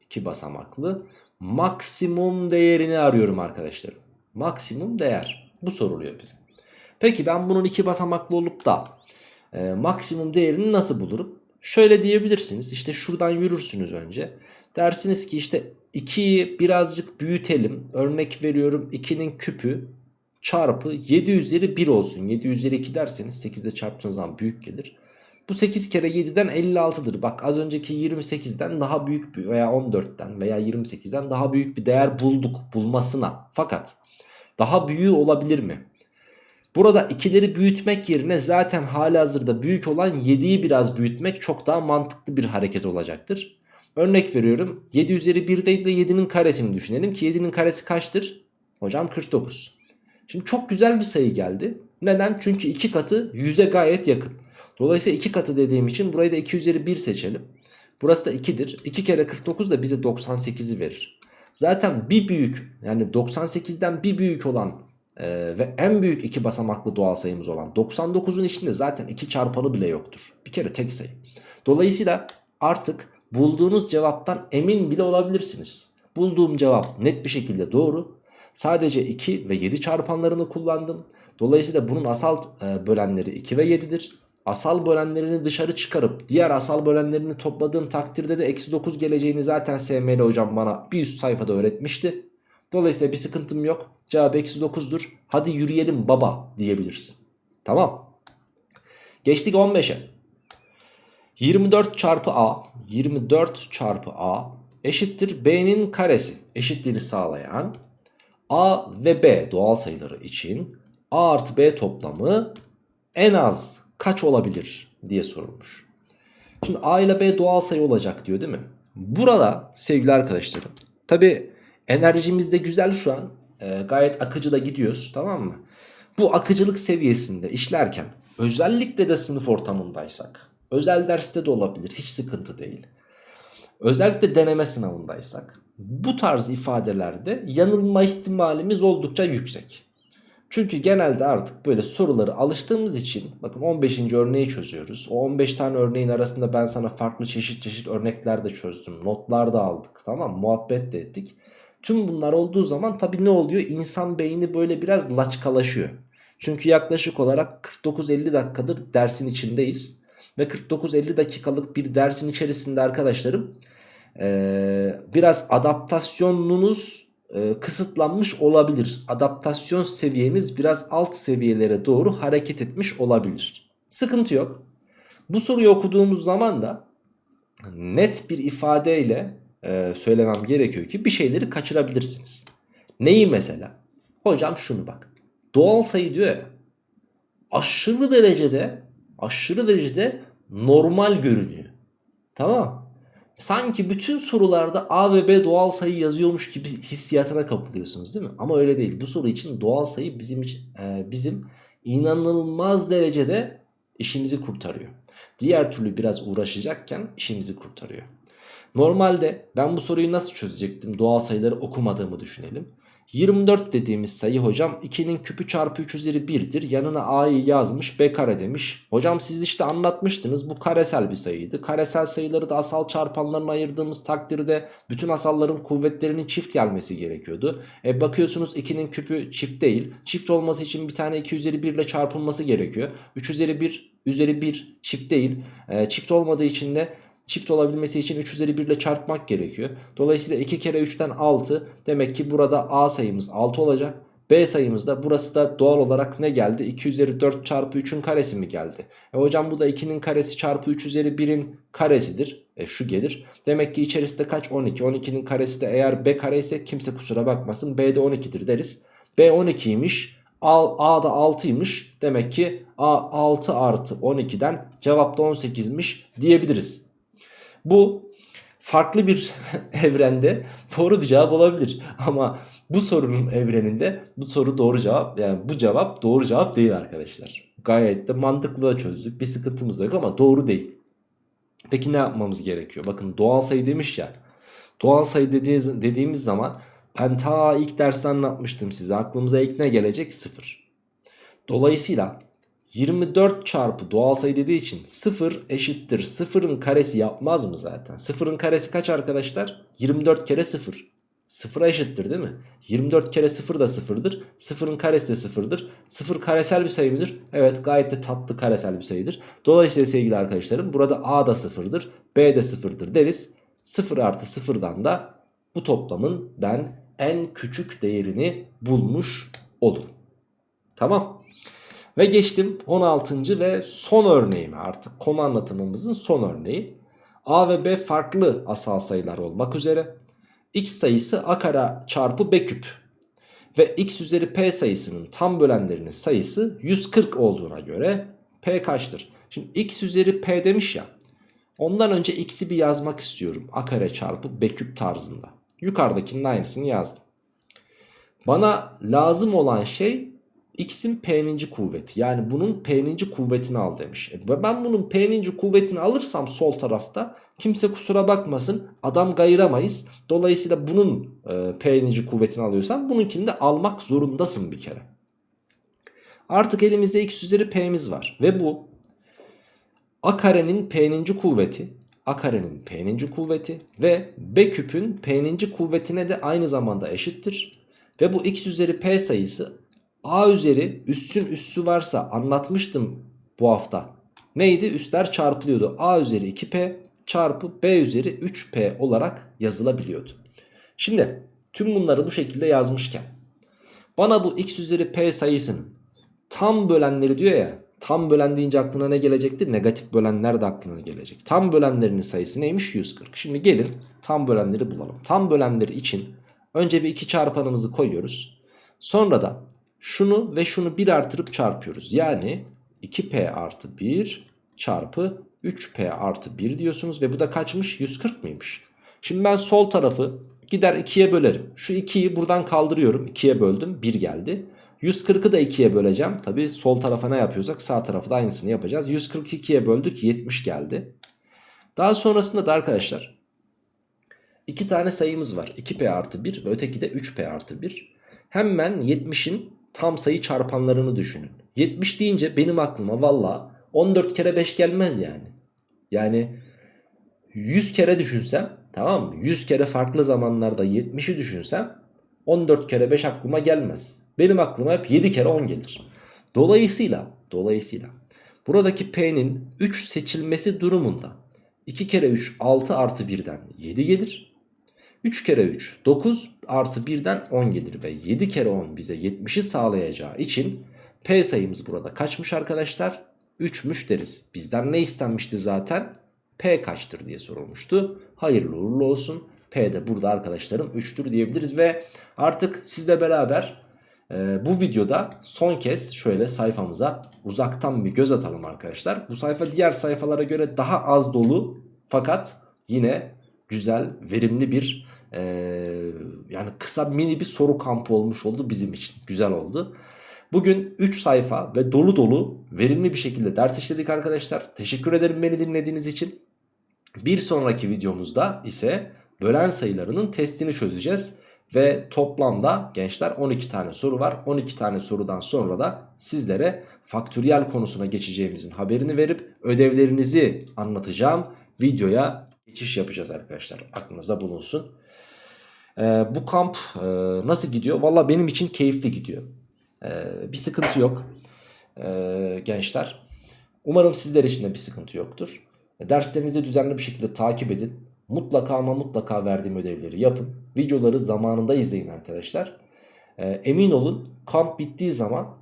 Speaker 2: iki basamaklı maksimum değerini arıyorum arkadaşlarım. Maksimum değer. Bu soruluyor bize. Peki ben bunun iki basamaklı olup da e, maksimum değerini nasıl bulurum? Şöyle diyebilirsiniz. İşte şuradan yürürsünüz önce. Dersiniz ki işte 2'yi birazcık büyütelim. Örnek veriyorum 2'nin küpü çarpı 7 üzeri 1 olsun. 7 üzeri 2 derseniz 8'de çarptığınız zaman büyük gelir. Bu 8 kere 7'den 56'dır. Bak az önceki 28'den daha büyük bir veya 14'ten veya 28'den daha büyük bir değer bulduk bulmasına. Fakat daha büyüğü olabilir mi? Burada ikileri büyütmek yerine zaten hali hazırda büyük olan 7'yi biraz büyütmek çok daha mantıklı bir hareket olacaktır. Örnek veriyorum 7 üzeri 1 değil de 7'nin karesini düşünelim ki 7'nin karesi kaçtır? Hocam 49. Şimdi çok güzel bir sayı geldi. Neden? Çünkü 2 katı 100'e gayet yakın. Dolayısıyla 2 katı dediğim için burayı da 2 üzeri 1 seçelim. Burası da 2'dir. 2 kere 49 da bize 98'i verir. Zaten bir büyük yani 98'den bir büyük olan e, ve en büyük iki basamaklı doğal sayımız olan 99'un içinde zaten 2 çarpanı bile yoktur. Bir kere tek sayı. Dolayısıyla artık bulduğunuz cevaptan emin bile olabilirsiniz. Bulduğum cevap net bir şekilde doğru. Sadece 2 ve 7 çarpanlarını kullandım. Dolayısıyla bunun asal e, bölenleri 2 ve 7'dir. Asal bölenlerini dışarı çıkarıp diğer asal bölenlerini topladığım takdirde de eksi 9 geleceğini zaten SML hocam bana bir üst sayfada öğretmişti. Dolayısıyla bir sıkıntım yok. Cevap eksi 9'dur. Hadi yürüyelim baba diyebilirsin. Tamam. Geçtik 15'e. 24 çarpı A 24 çarpı A eşittir B'nin karesi eşitliğini sağlayan A ve B doğal sayıları için A artı B toplamı en az kaç olabilir diye sorulmuş. Şimdi A ile B doğal sayı olacak diyor değil mi? Burada sevgili arkadaşlarım tabi enerjimiz de güzel şu an e, gayet akıcı da gidiyoruz tamam mı? Bu akıcılık seviyesinde işlerken özellikle de sınıf ortamındaysak özel derste de olabilir hiç sıkıntı değil. Özellikle deneme sınavındaysak bu tarz ifadelerde yanılma ihtimalimiz oldukça yüksek. Çünkü genelde artık böyle soruları alıştığımız için bakın 15. örneği çözüyoruz. O 15 tane örneğin arasında ben sana farklı çeşit çeşit örnekler de çözdüm. Notlar da aldık tamam muhabbet de ettik. Tüm bunlar olduğu zaman tabii ne oluyor? İnsan beyni böyle biraz laçkalaşıyor. Çünkü yaklaşık olarak 49-50 dakikadır dersin içindeyiz. Ve 49-50 dakikalık bir dersin içerisinde arkadaşlarım ee, biraz adaptasyonunuz e, kısıtlanmış olabilir. Adaptasyon seviyeniz biraz alt seviyelere doğru hareket etmiş olabilir. Sıkıntı yok. Bu soruyu okuduğumuz zaman da net bir ifadeyle e, söylemem gerekiyor ki bir şeyleri kaçırabilirsiniz. Neyi mesela? Hocam şunu bak. Doğal sayı diyor ya. Aşırı derecede aşırı derecede normal görünüyor. Tamam Sanki bütün sorularda A ve B doğal sayı yazıyormuş gibi hissiyatına kapılıyorsunuz değil mi? Ama öyle değil. Bu soru için doğal sayı bizim için, e, bizim inanılmaz derecede işimizi kurtarıyor. Diğer türlü biraz uğraşacakken işimizi kurtarıyor. Normalde ben bu soruyu nasıl çözecektim doğal sayıları okumadığımı düşünelim. 24 dediğimiz sayı hocam 2'nin küpü çarpı 3 üzeri 1'dir. Yanına a'yı yazmış b kare demiş. Hocam siz işte anlatmıştınız bu karesel bir sayıydı. Karesel sayıları da asal çarpanlarına ayırdığımız takdirde bütün asalların kuvvetlerinin çift gelmesi gerekiyordu. E bakıyorsunuz 2'nin küpü çift değil. Çift olması için bir tane 2 üzeri 1 ile çarpılması gerekiyor. 3 üzeri 1 üzeri 1 çift değil. E, çift olmadığı için de Çift olabilmesi için 3 üzeri 1 ile çarpmak gerekiyor. Dolayısıyla 2 kere 3'ten 6. Demek ki burada A sayımız 6 olacak. B sayımız da burası da doğal olarak ne geldi? 2 üzeri 4 çarpı 3'ün karesi mi geldi? E hocam bu da 2'nin karesi çarpı 3 üzeri 1'in karesidir. E şu gelir. Demek ki içerisinde kaç? 12. 12'nin karesi de eğer B kare ise kimse kusura bakmasın. B de 12'dir deriz. B 12'ymiş. A, da 6'ymış. Demek ki A 6 artı 12'den cevap da 18'miş diyebiliriz. Bu farklı bir evrende doğru bir cevap olabilir. Ama bu sorunun evreninde bu soru doğru cevap yani bu cevap doğru cevap değil arkadaşlar. Gayet de mantıklı da çözdük. Bir sıkıntımız da yok ama doğru değil. Peki ne yapmamız gerekiyor? Bakın doğal sayı demiş ya. Doğal sayı dediğimiz, dediğimiz zaman ben ta ilk derste anlatmıştım size. Aklımıza ilk ne gelecek? Sıfır. Dolayısıyla 24 çarpı doğal sayı dediği için 0 eşittir 0'ın karesi yapmaz mı zaten? 0'ın karesi kaç arkadaşlar? 24 kere 0. 0'a eşittir değil mi? 24 kere 0 da 0'dır. 0'ın karesi de 0'dır. 0 karesel bir sayı mıdır? Evet gayet de tatlı karesel bir sayıdır. Dolayısıyla sevgili arkadaşlarım burada A da 0'dır. B de 0'dır deriz. 0 artı 0'dan da bu toplamın ben en küçük değerini bulmuş olurum. Tamam. Ve geçtim 16. ve son örneğime artık konu anlatımımızın son örneği. A ve B farklı asal sayılar olmak üzere x sayısı a kare çarpı b küp ve x üzeri p sayısının tam bölenlerinin sayısı 140 olduğuna göre p kaçtır? Şimdi x üzeri p demiş ya ondan önce x'i bir yazmak istiyorum a kare çarpı b küp tarzında. Yukarıdakinin aynısını yazdım. Bana lazım olan şey x'in p'ninci kuvveti. Yani bunun p'ninci kuvvetini al demiş. E ben bunun p'ninci kuvvetini alırsam sol tarafta kimse kusura bakmasın adam gayıramayız. Dolayısıyla bunun e, p'ninci kuvvetini alıyorsan bununkini de almak zorundasın bir kere. Artık elimizde x üzeri p'miz var. Ve bu a karenin p'ninci kuvveti a karenin p'ninci kuvveti ve b küpün p'ninci kuvvetine de aynı zamanda eşittir. Ve bu x üzeri p sayısı A üzeri üssün üssü varsa anlatmıştım bu hafta. Neydi? Üstler çarpılıyordu. A üzeri 2P çarpı B üzeri 3P olarak yazılabiliyordu. Şimdi tüm bunları bu şekilde yazmışken bana bu x üzeri P sayısının tam bölenleri diyor ya tam bölen deyince aklına ne gelecekti? Negatif bölenler de aklına gelecek. Tam bölenlerinin sayısı neymiş? 140. Şimdi gelin tam bölenleri bulalım. Tam bölenleri için önce bir iki çarpanımızı koyuyoruz. Sonra da şunu ve şunu 1 artırıp çarpıyoruz. Yani 2p artı 1 çarpı 3p artı 1 diyorsunuz. Ve bu da kaçmış? 140 mıymış? Şimdi ben sol tarafı gider 2'ye bölerim. Şu 2'yi buradan kaldırıyorum. 2'ye böldüm. 1 geldi. 140'ı da 2'ye böleceğim. Tabi sol tarafa ne yapıyorsak sağ tarafı da aynısını yapacağız. 142'ye böldük 70 geldi. Daha sonrasında da arkadaşlar iki tane sayımız var. 2p artı 1 ve öteki de 3p artı 1. Hemen 70'in tam sayı çarpanlarını düşünün. 70 deyince benim aklıma valla 14 kere 5 gelmez yani. Yani 100 kere düşünsem tamam mı? 100 kere farklı zamanlarda 70'i düşünsem 14 kere 5 aklıma gelmez. Benim aklıma hep 7 kere 10 gelir. Dolayısıyla dolayısıyla buradaki P'nin 3 seçilmesi durumunda 2 kere 3 6 artı 1'den 7 gelir. 3 kere 3 9 artı 1'den 10 gelir ve 7 kere 10 bize 70'i sağlayacağı için P sayımız burada kaçmış arkadaşlar? 3'müş deriz. Bizden ne istenmişti zaten? P kaçtır diye sorulmuştu. Hayırlı uğurlu olsun. P de burada arkadaşlarım 3'tür diyebiliriz ve artık sizle beraber e, bu videoda son kez şöyle sayfamıza uzaktan bir göz atalım arkadaşlar. Bu sayfa diğer sayfalara göre daha az dolu fakat yine güzel, verimli bir e, yani kısa mini bir soru kampı olmuş oldu bizim için. Güzel oldu. Bugün 3 sayfa ve dolu dolu verimli bir şekilde ders işledik arkadaşlar. Teşekkür ederim beni dinlediğiniz için. Bir sonraki videomuzda ise bölen sayılarının testini çözeceğiz. Ve toplamda gençler 12 tane soru var. 12 tane sorudan sonra da sizlere faktöriyel konusuna geçeceğimizin haberini verip ödevlerinizi anlatacağım. Videoya geçiş yapacağız arkadaşlar. Aklınıza bulunsun. Ee, bu kamp e, nasıl gidiyor? Valla benim için keyifli gidiyor. Ee, bir sıkıntı yok ee, gençler. Umarım sizler için de bir sıkıntı yoktur. Derslerinizi düzenli bir şekilde takip edin. Mutlaka ama mutlaka verdiğim ödevleri yapın. Videoları zamanında izleyin arkadaşlar. Ee, emin olun kamp bittiği zaman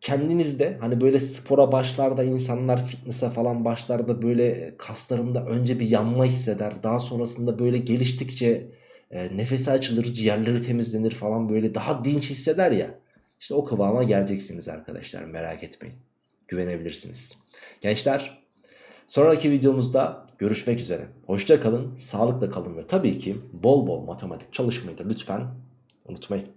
Speaker 2: kendinizde hani böyle spora başlarda insanlar fitness'e falan başlarda böyle kaslarında önce bir yanma hisseder. Daha sonrasında böyle geliştikçe e, nefesi açılır, ciğerleri temizlenir falan böyle daha dinç hisseder ya. İşte o kıvama geleceksiniz arkadaşlar merak etmeyin. Güvenebilirsiniz. Gençler sonraki videomuzda görüşmek üzere. Hoşça kalın, sağlıkla kalın ve tabii ki bol bol matematik çalışmayı da lütfen unutmayın.